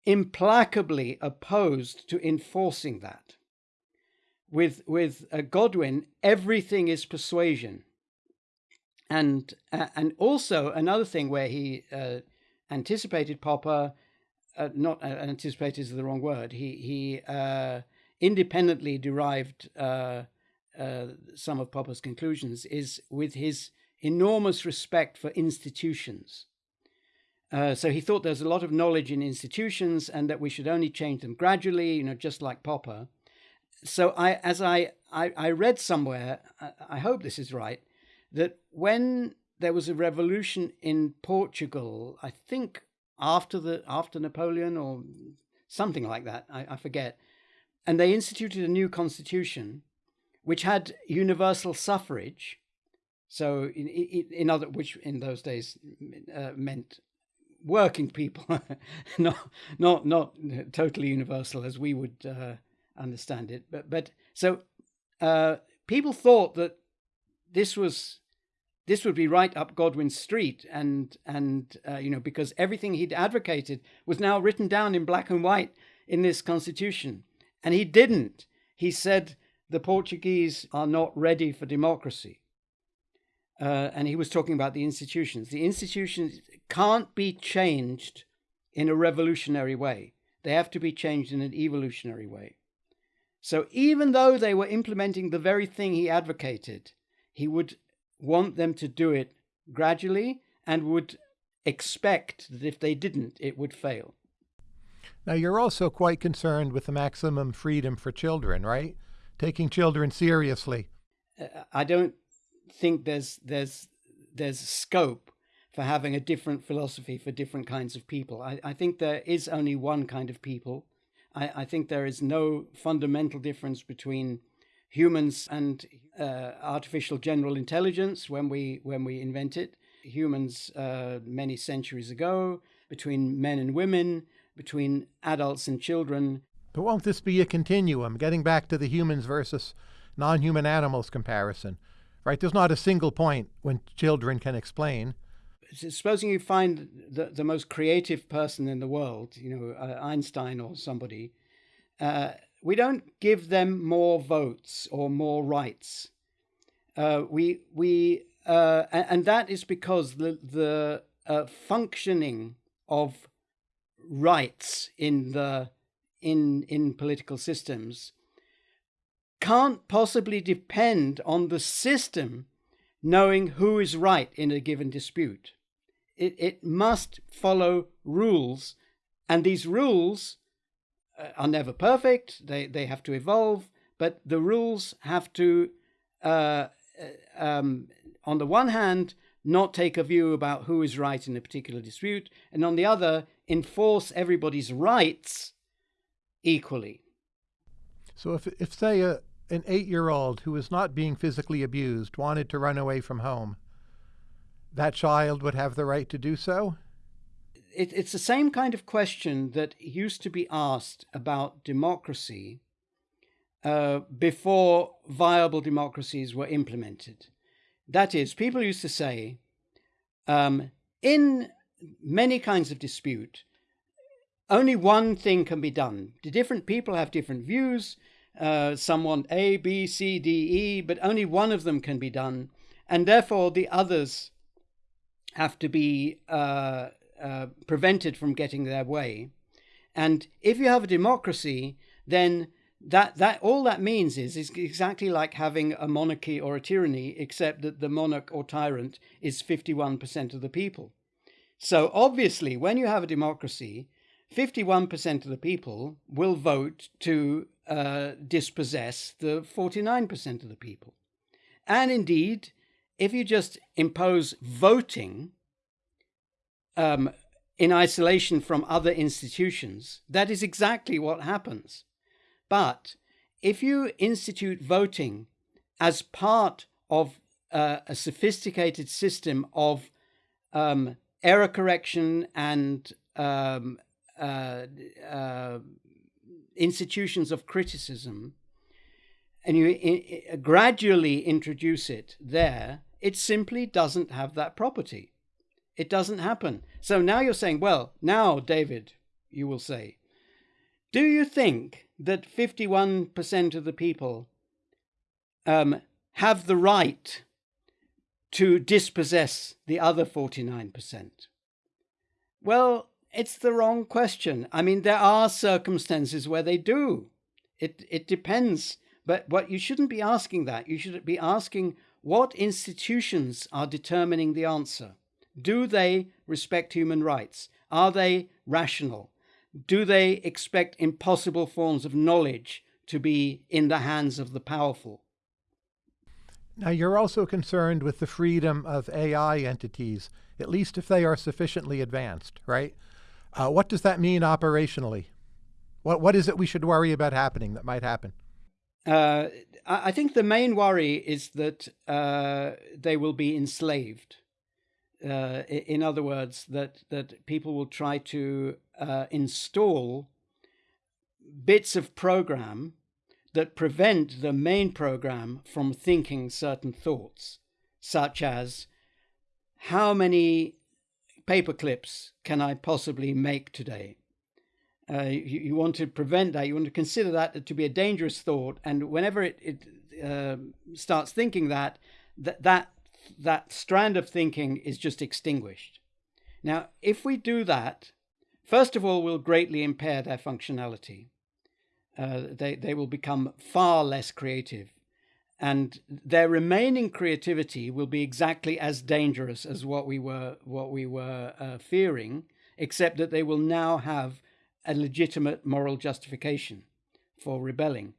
implacably opposed to enforcing that. With with uh, godwin everything is persuasion. And uh, and also another thing where he uh, anticipated Popper, uh, not uh, anticipated is the wrong word. He he uh, independently derived uh, some of Popper's conclusions is with his enormous respect for institutions. so he thought there's a lot of knowledge in institutions, and that we should only change them gradually, you know, just like Popper. So I, as I, I, I read somewhere, I, I hope this is right, that when there was a revolution in Portugal, I think after the after Napoleon or something like that, I, I forget, and they instituted a new constitution, which had universal suffrage. So in in other which in those days uh, meant working people, not not not totally universal as we would uh, understand it, but but so uh, people thought that this was this would be right up Godwin's street, and and uh, you know because everything he'd advocated was now written down in black and white in this constitution, and he didn't. He said the Portuguese are not ready for democracy, uh, and he was talking about the institutions. The institutions can't be changed in a revolutionary way; they have to be changed in an evolutionary way. So even though they were implementing the very thing he advocated, he would want them to do it gradually and would expect that if they didn't, it would fail. Now, you're also quite concerned with the maximum freedom for children, right? Taking children seriously. Uh, I don't think there's there's there's scope for having a different philosophy for different kinds of people. I, I think there is only one kind of people. I, I think there is no fundamental difference between humans and uh, artificial general intelligence when we when we invent it. Humans uh, many centuries ago between men and women between adults and children. But won't this be a continuum? Getting back to the humans versus non-human animals comparison right? There's not a single point when children can explain. Supposing you find the, the most creative person in the world you know uh, einstein or somebody uh, we don't give them more votes or more rights. Uh, we we uh, and that is because the the uh, functioning of rights in the in in political systems can't possibly depend on the system knowing who is right in a given dispute. It, it must follow rules, and these rules are never perfect. They they have to evolve, but the rules have to, uh, uh, um, on the one hand, not take a view about who is right in a particular dispute, and on the other, enforce everybody's rights equally. So if, if say, a, an eight-year-old who is not being physically abused wanted to run away from home, that child would have the right to do so? It, it's the same kind of question that used to be asked about democracy uh, before viable democracies were implemented. That is, people used to say, um, in many kinds of dispute, only one thing can be done. The different people have different views. Uh, some want A, B, C, D, E, but only one of them can be done. And therefore, the others have to be uh, uh, prevented from getting their way. And if you have a democracy, then that that all that means is is exactly like having a monarchy or a tyranny, except that the monarch or tyrant is fifty one percent of the people. So obviously, when you have a democracy, fifty one percent of the people will vote to uh, dispossess the forty nine percent of the people, and indeed, if you just impose voting um, in isolation from other institutions, that is exactly what happens. But if you institute voting as part of uh, a sophisticated system of um, error correction and um, uh, uh, institutions of criticism, and you gradually introduce it there, it simply doesn't have that property. It doesn't happen. So now you're saying, well, now, David, you will say, do you think that 51% of the people um, have the right to dispossess the other 49%? Well, it's the wrong question. I mean, there are circumstances where they do. It, it depends. But what you shouldn't be asking that. You should be asking what institutions are determining the answer. Do they respect human rights? Are they rational? Do they expect impossible forms of knowledge to be in the hands of the powerful? Now, you're also concerned with the freedom of AI entities, at least if they are sufficiently advanced, right? Uh, what does that mean operationally? What, what is it we should worry about happening that might happen? Uh, I think the main worry is that uh, they will be enslaved. Uh, in other words, that, that people will try to uh, install bits of program that prevent the main program from thinking certain thoughts, such as how many paper clips can I possibly make today? Uh, you, you, want to prevent that. You want to consider that to be a dangerous thought. And whenever it, it uh, starts thinking that, that, that, that strand of thinking is just extinguished. Now, if we do that, first of all, we'll greatly impair their functionality. Uh, they, they will become far less creative and their remaining creativity will be exactly as dangerous as what we were what we were uh, fearing, except that they will now have a legitimate moral justification for rebelling.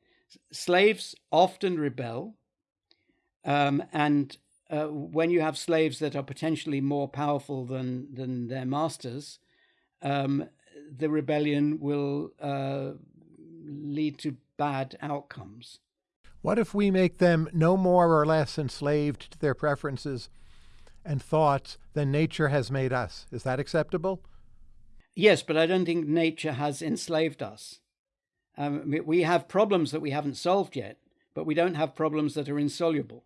Slaves often rebel, um, and uh, when you have slaves that are potentially more powerful than than their masters, um, the rebellion will uh, lead to bad outcomes. What if we make them no more or less enslaved to their preferences and thoughts than nature has made us? Is that acceptable? Yes, but I don't think nature has enslaved us. Um, we have problems that we haven't solved yet, but we don't have problems that are insoluble.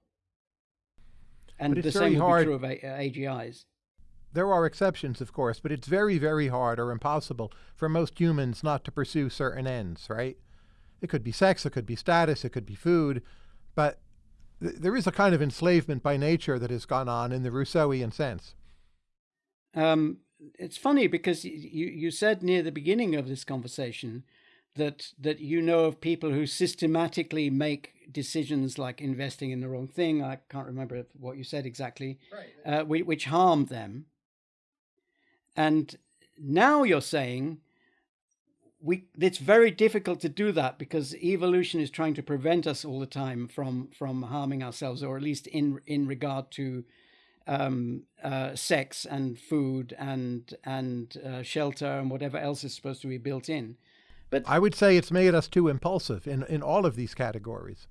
And the same be true of AGIs. There are exceptions, of course, but it's very, very hard or impossible for most humans not to pursue certain ends, right? It could be sex, it could be status, it could be food, but th there is a kind of enslavement by nature that has gone on in the Rousseauian sense. Um, it's funny because you, you said near the beginning of this conversation that that you know of people who systematically make decisions like investing in the wrong thing. I can't remember what you said exactly, right. uh, which, which harm them. And now you're saying we it's very difficult to do that because evolution is trying to prevent us all the time from from harming ourselves or at least in in regard to um, uh, sex and food and and uh, shelter and whatever else is supposed to be built in. But I would say it's made us too impulsive in, in all of these categories.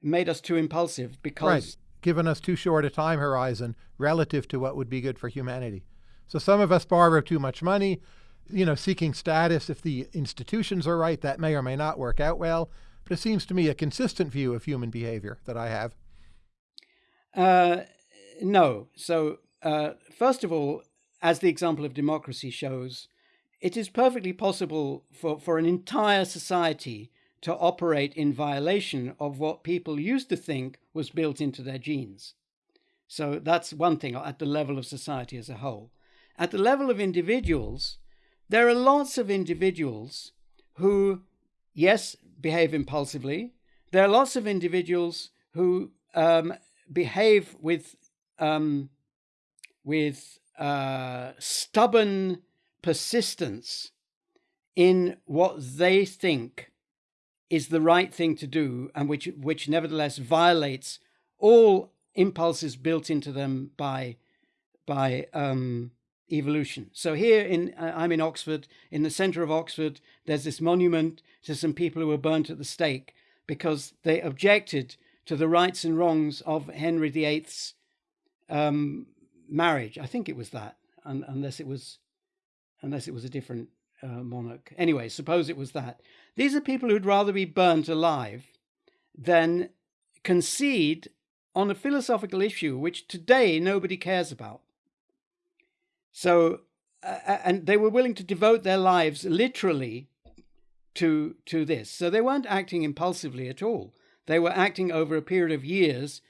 Made us too impulsive because right. given us too short a time horizon relative to what would be good for humanity. So some of us borrow too much money, you know, seeking status. If the institutions are right, that may or may not work out well. But it seems to me a consistent view of human behavior that I have. Uh, no. So, uh, first of all, as the example of democracy shows, it is perfectly possible for, for an entire society to operate in violation of what people used to think was built into their genes. So that's one thing at the level of society as a whole. At the level of individuals, there are lots of individuals who, yes, behave impulsively. There are lots of individuals who um, behave with um, with uh, stubborn persistence in what they think is the right thing to do, and which which nevertheless violates all impulses built into them by by um, evolution. So here in uh, I'm in Oxford, in the centre of Oxford, there's this monument to some people who were burnt at the stake because they objected to the rights and wrongs of Henry VIII's um, marriage. I think it was that, un- unless it was, unless it was a different uh, monarch. Anyway, suppose it was that. These are people who'd rather be burnt alive than concede on a philosophical issue which today nobody cares about. So, uh, and they were willing to devote their lives literally to to this. So they weren't acting impulsively at all. They were acting over a period of years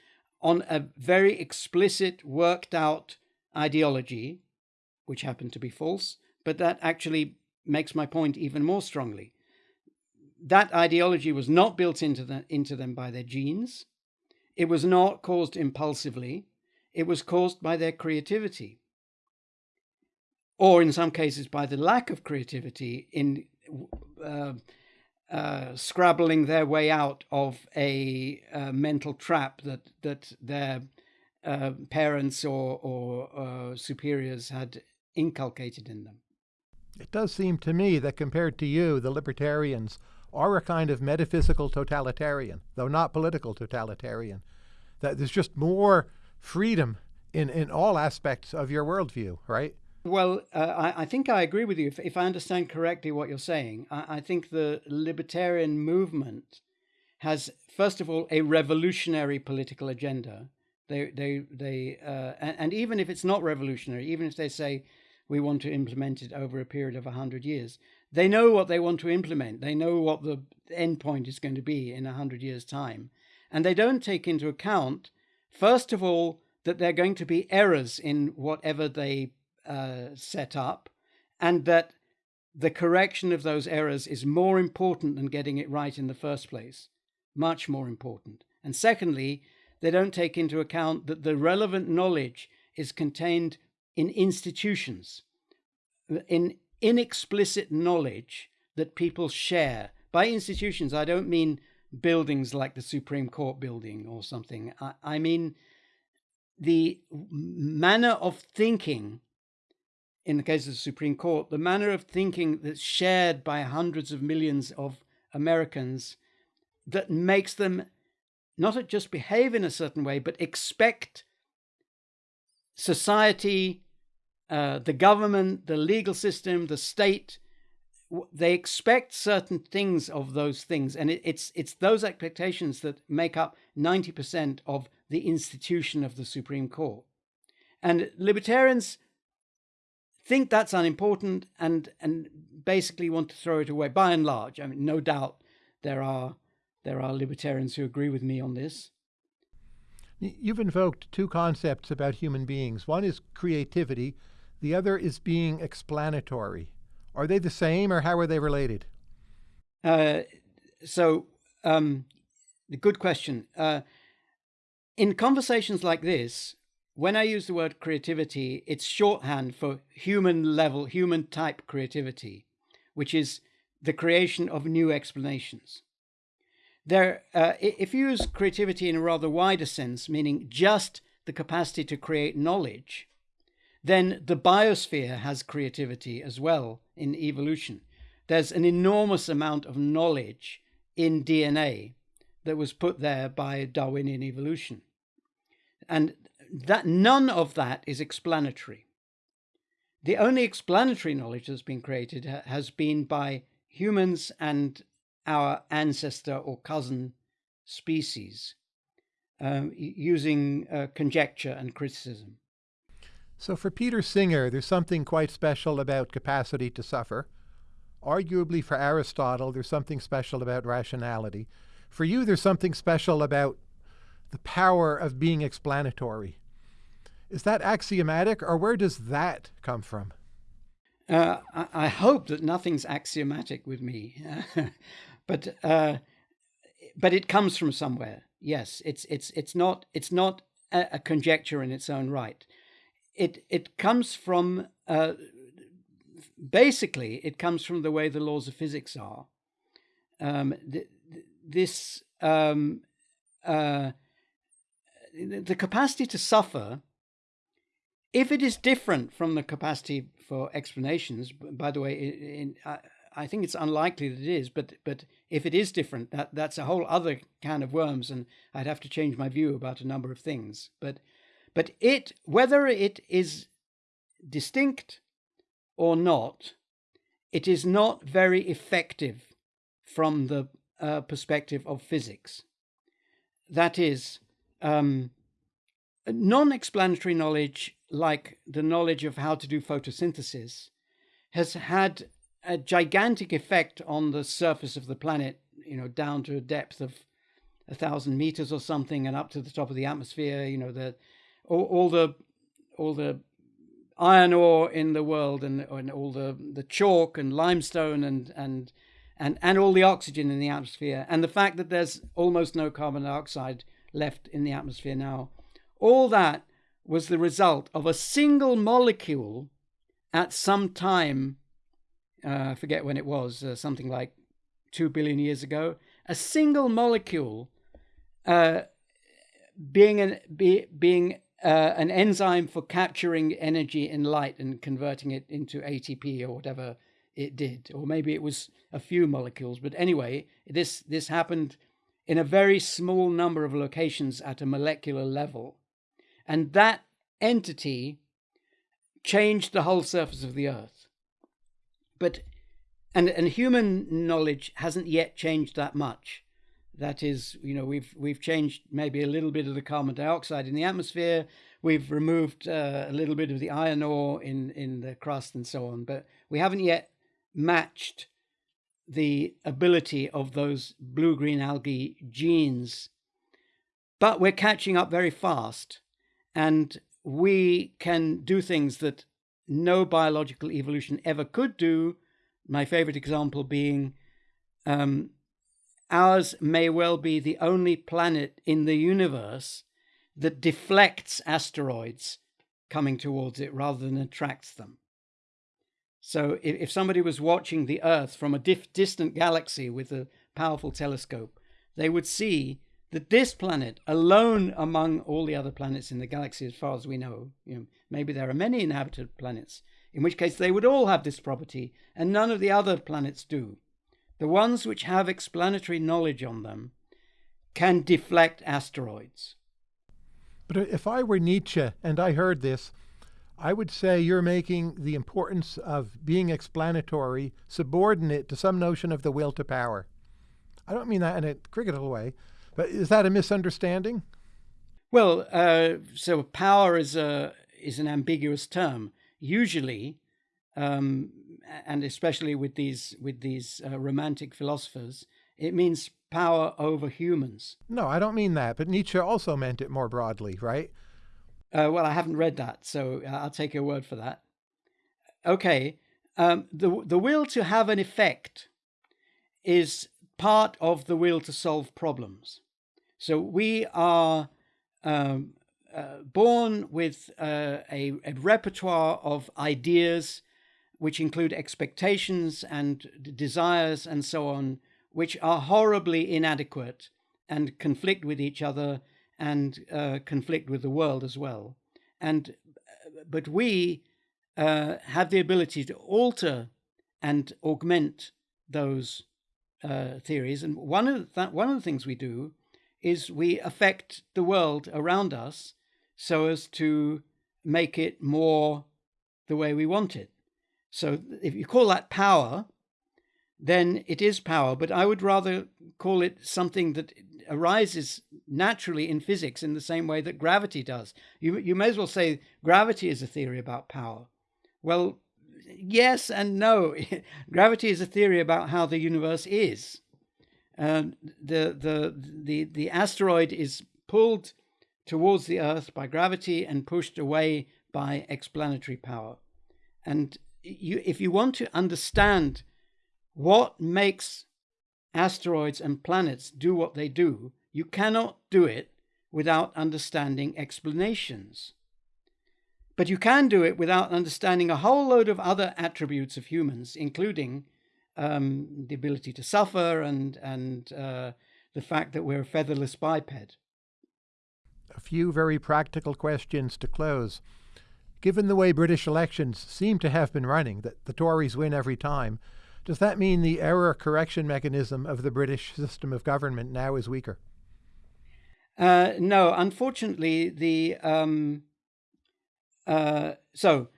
on a very explicit, worked out ideology, which happened to be false, but that actually makes my point even more strongly. That ideology was not built into, the, into them by their genes. It was not caused impulsively. It was caused by their creativity. Or in some cases, by the lack of creativity in uh, uh, scrabbling their way out of a uh, mental trap that that their uh, parents or or uh, superiors had inculcated in them. It does seem to me that compared to you, the libertarians are a kind of metaphysical totalitarian, though not political totalitarian. That there's just more freedom in, in all aspects of your worldview, right? Well, uh, I, I, think I agree with you. If, if I understand correctly what you're saying, I, I, think the libertarian movement has, first of all, a revolutionary political agenda. They, they, they, uh, and, and, even if it's not revolutionary, even if they say we want to implement it over a period of hundred years, they know what they want to implement. They know what the end point is going to be in a hundred years' time, and they don't take into account, first of all, that there are going to be errors in whatever they uh, set up, and that the correction of those errors is more important than getting it right in the first place, much more important. And secondly, they don't take into account that the relevant knowledge is contained in institutions, in inexplicit knowledge that people share. By institutions, I don't mean buildings like the Supreme Court building or something. I, I mean the manner of thinking in the case of the Supreme Court, the manner of thinking that's shared by hundreds of millions of Americans that makes them not just behave in a certain way, but expect society, uh, the government, the legal system, the state. They expect certain things of those things, and it, it's it's those expectations that make up ninety percent of the institution of the Supreme Court. And libertarians think that's unimportant and and basically want to throw it away by and large. I mean, no doubt there are there are libertarians who agree with me on this. You've invoked two concepts about human beings. One is creativity, the other is being explanatory. Are they the same or how are they related? Uh, so, um, good question. Uh, in conversations like this, when I use the word creativity, it's shorthand for human level, human type creativity, which is the creation of new explanations. There, uh, if you use creativity in a rather wider sense, meaning just the capacity to create knowledge, then the biosphere has creativity as well in evolution. There's an enormous amount of knowledge in DNA that was put there by Darwinian evolution. And that none of that is explanatory. The only explanatory knowledge that's been created has been by humans and our ancestor or cousin species um, using uh, conjecture and criticism. So, for Peter Singer, there's something quite special about capacity to suffer. Arguably, for Aristotle, there's something special about rationality. For you, there's something special about the power of being explanatory. Is that axiomatic, or where does that come from? Uh, I, hope that nothing's axiomatic with me, but uh, but it comes from somewhere. Yes, it's it's it's not it's not a, a conjecture in its own right. It it comes from uh, basically it comes from the way the laws of physics are. Um, th- this um, uh, the capacity to suffer, if it is different from the capacity for explanations, by the way, in, in, I think it's unlikely that it is, but but if it is different, that that's a whole other can of worms, and I'd have to change my view about a number of things. But but it whether it is distinct or not, it is not very effective from the uh, perspective of physics. That is, um, non-explanatory knowledge, like the knowledge of how to do photosynthesis, has had a gigantic effect on the surface of the planet, you know, down to a depth of a thousand meters or something, and up to the top of the atmosphere. You know, the all, all the all the iron ore in the world, and, and all the the chalk and limestone, and and and and all the oxygen in the atmosphere, and the fact that there's almost no carbon dioxide left in the atmosphere now. All that was the result of a single molecule at some time uh, I forget when it was, uh, something like two billion years ago, a single molecule uh, being an be, being uh, an enzyme for capturing energy in light and converting it into ATP or whatever it did, or maybe it was a few molecules. But anyway, this this happened in a very small number of locations at a molecular level, and that entity changed the whole surface of the Earth but and and human knowledge hasn't yet changed that much. That is, you know, we've we've changed maybe a little bit of the carbon dioxide in the atmosphere. We've removed uh, a little bit of the iron ore in in the crust and so on, but we haven't yet matched the ability of those blue green algae genes. But we're catching up very fast, and we can do things that no biological evolution ever could do. My favorite example being um, ours may well be the only planet in the universe that deflects asteroids coming towards it rather than attracts them. So if, if somebody was watching the Earth from a dif- distant galaxy with a powerful telescope, they would see that this planet, alone among all the other planets in the galaxy, as far as we know, you know, maybe there are many inhabited planets, in which case they would all have this property, and none of the other planets do. The ones which have explanatory knowledge on them can deflect asteroids. But if I were Nietzsche and I heard this, I would say you're making the importance of being explanatory subordinate to some notion of the will to power. I don't mean that in a critical way. But is that a misunderstanding? Well, uh, so power is a is an ambiguous term. Usually, um, and especially with these with these uh, romantic philosophers, it means power over humans. No, I don't mean that. But Nietzsche also meant it more broadly, right? Uh, well, I haven't read that, so I'll take your word for that. Okay, um, the the will to have an effect is part of the will to solve problems. So we are um, uh, born with uh, a, a, repertoire of ideas, which include expectations and desires and so on, which are horribly inadequate and conflict with each other and uh, conflict with the world as well. And but we uh, have the ability to alter and augment those uh, theories. And one of that one of the things we do is we affect the world around us so as to make it more the way we want it. So if you call that power, then it is power. But I would rather call it something that arises naturally in physics in the same way that gravity does. You, you may as well say gravity is a theory about power. Well, yes and no. gravity is a theory about how the universe is. The, the, the, the asteroid is pulled towards the Earth by gravity and pushed away by explanatory power. And you, if you want to understand what makes asteroids and planets do what they do, you cannot do it without understanding explanations. But you can do it without understanding a whole load of other attributes of humans, including um, the ability to suffer and, and uh, the fact that we're a featherless biped. A few very practical questions to close. Given the way British elections seem to have been running, that the Tories win every time, does that mean the error correction mechanism of the British system of government now is weaker? Uh, no, unfortunately, the um, uh, so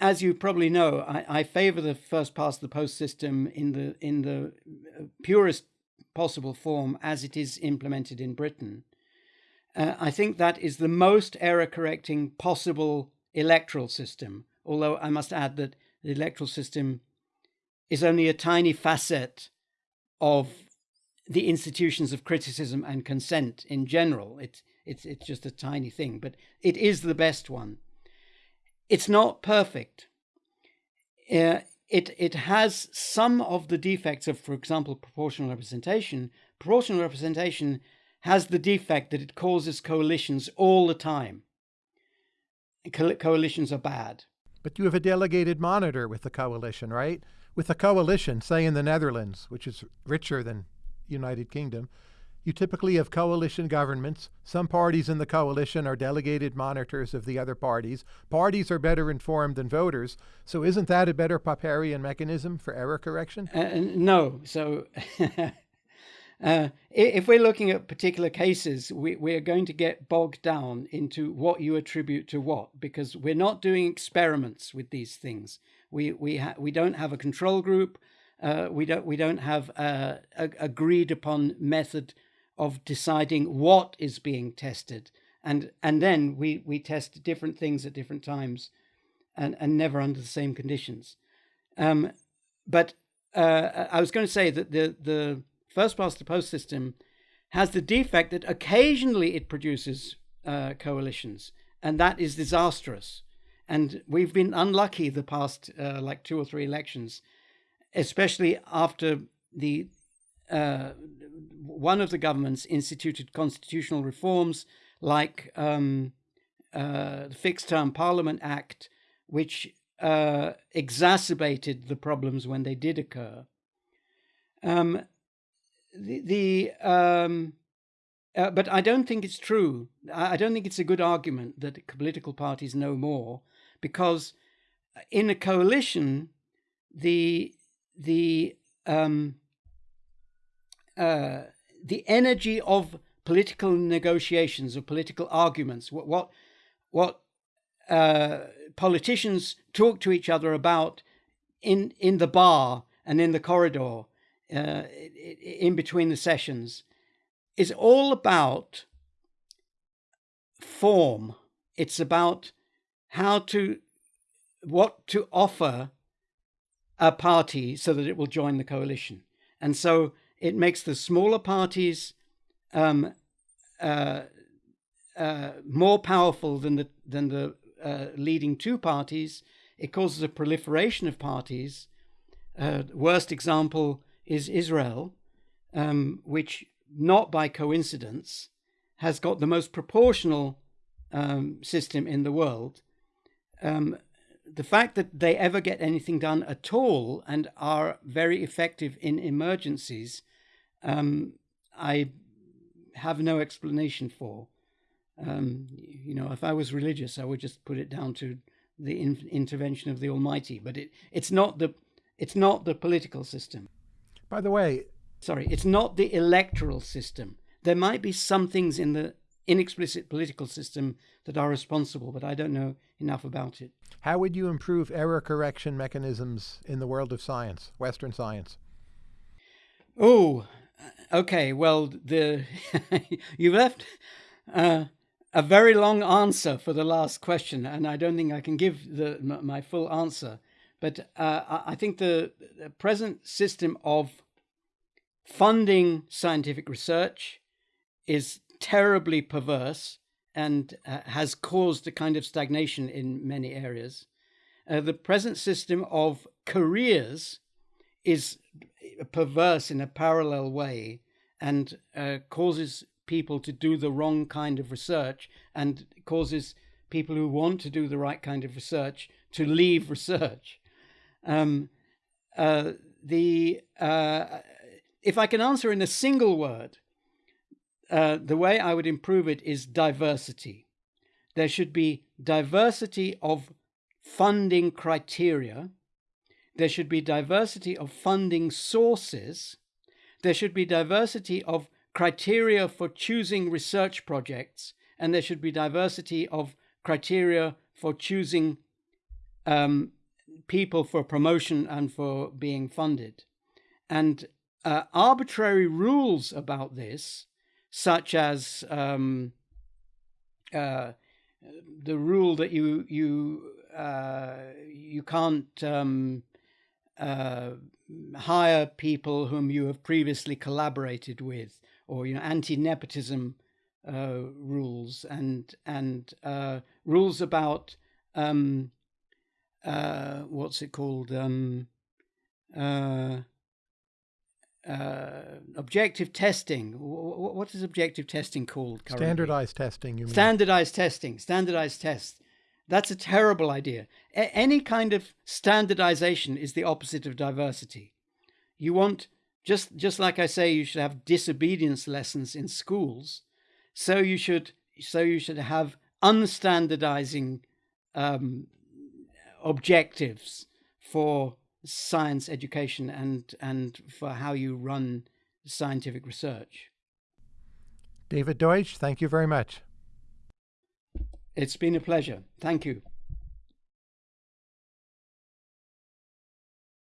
as you probably know, I, I favour the first past the post system in the in the uh, purest possible form as it is implemented in Britain. Uh, I think that is the most error correcting possible electoral system. Although I must add that the electoral system is only a tiny facet of the institutions of criticism and consent in general. It's it's it's just a tiny thing, but it is the best one. It's not perfect. Uh, it it has some of the defects of, for example, proportional representation. Proportional representation has the defect that it causes coalitions all the time. Co coalitions are bad. But you have a delegated monitor with the coalition, right? With a coalition, say in the Netherlands, which is richer than United Kingdom, you typically have coalition governments. Some parties in the coalition are delegated monitors of the other parties. Parties are better informed than voters. So isn't that a better Popperian mechanism for error correction? Uh, no. So uh, if we're looking at particular cases, we, we are going to get bogged down into what you attribute to what, because we're not doing experiments with these things. We we we don't have a control group. Uh, we don't we don't have a, a, agreed upon method of deciding what is being tested, and and then we we test different things at different times, and and never under the same conditions. Um, but uh, I was going to say that the the first past the post system has the defect that occasionally it produces uh, coalitions, and that is disastrous. And we've been unlucky the past uh, like two or three elections, especially after the uh, one of the governments instituted constitutional reforms like um, uh, the Fixed Term Parliament Act, which uh, exacerbated the problems when they did occur. Um, the, the um, uh, but I don't think it's true. I don't think it's a good argument that political parties know more because in a coalition, the the um, uh, the energy of political negotiations, of political arguments, what what, what uh, politicians talk to each other about in in the bar and in the corridor, uh, in between the sessions, is all about form. It's about how to what to offer a party so that it will join the coalition. And so it makes the smaller parties um, uh, uh, more powerful than the than the uh, leading two parties. It causes a proliferation of parties. Uh, worst example is Israel, um, which not by coincidence has got the most proportional um, system in the world. Um, the fact that they ever get anything done at all and are very effective in emergencies, um, I have no explanation for. Um, you know, if I was religious, I would just put it down to the in- intervention of the Almighty. But it, it's not the it's not the political system. By the way, sorry, it's not the electoral system. There might be some things in the inexplicit political system that are responsible, but I don't know enough about it. How would you improve error correction mechanisms in the world of science, Western science? Oh, okay. Well, the you left uh, a very long answer for the last question, and I don't think I can give the my full answer. But uh, I think the, the present system of funding scientific research is terribly perverse and uh, has caused a kind of stagnation in many areas. Uh, the present system of careers is perverse in a parallel way and uh, causes people to do the wrong kind of research and causes people who want to do the right kind of research to leave research. Um, uh, the uh, if I can answer in a single word, uh, the way I would improve it is diversity. There should be diversity of funding criteria. There should be diversity of funding sources. There should be diversity of criteria for choosing research projects. And there should be diversity of criteria for choosing um, people for promotion and for being funded. And uh, arbitrary rules about this such as um, uh, the rule that you you uh, you can't um, uh, hire people whom you have previously collaborated with, or you know anti-nepotism uh, rules and and rules about um, uh, what's it called um, uh, objective testing. What is objective testing called? Currently? Standardized testing. You mean? Standardized testing. Standardized tests. That's a terrible idea. A- any kind of standardization is the opposite of diversity. You want just just like I say, you should have disobedience lessons in schools. So you should so you should have unstandardizing um, objectives for science education and and for how you run scientific research. David Deutsch, thank you very much. It's been a pleasure. Thank you.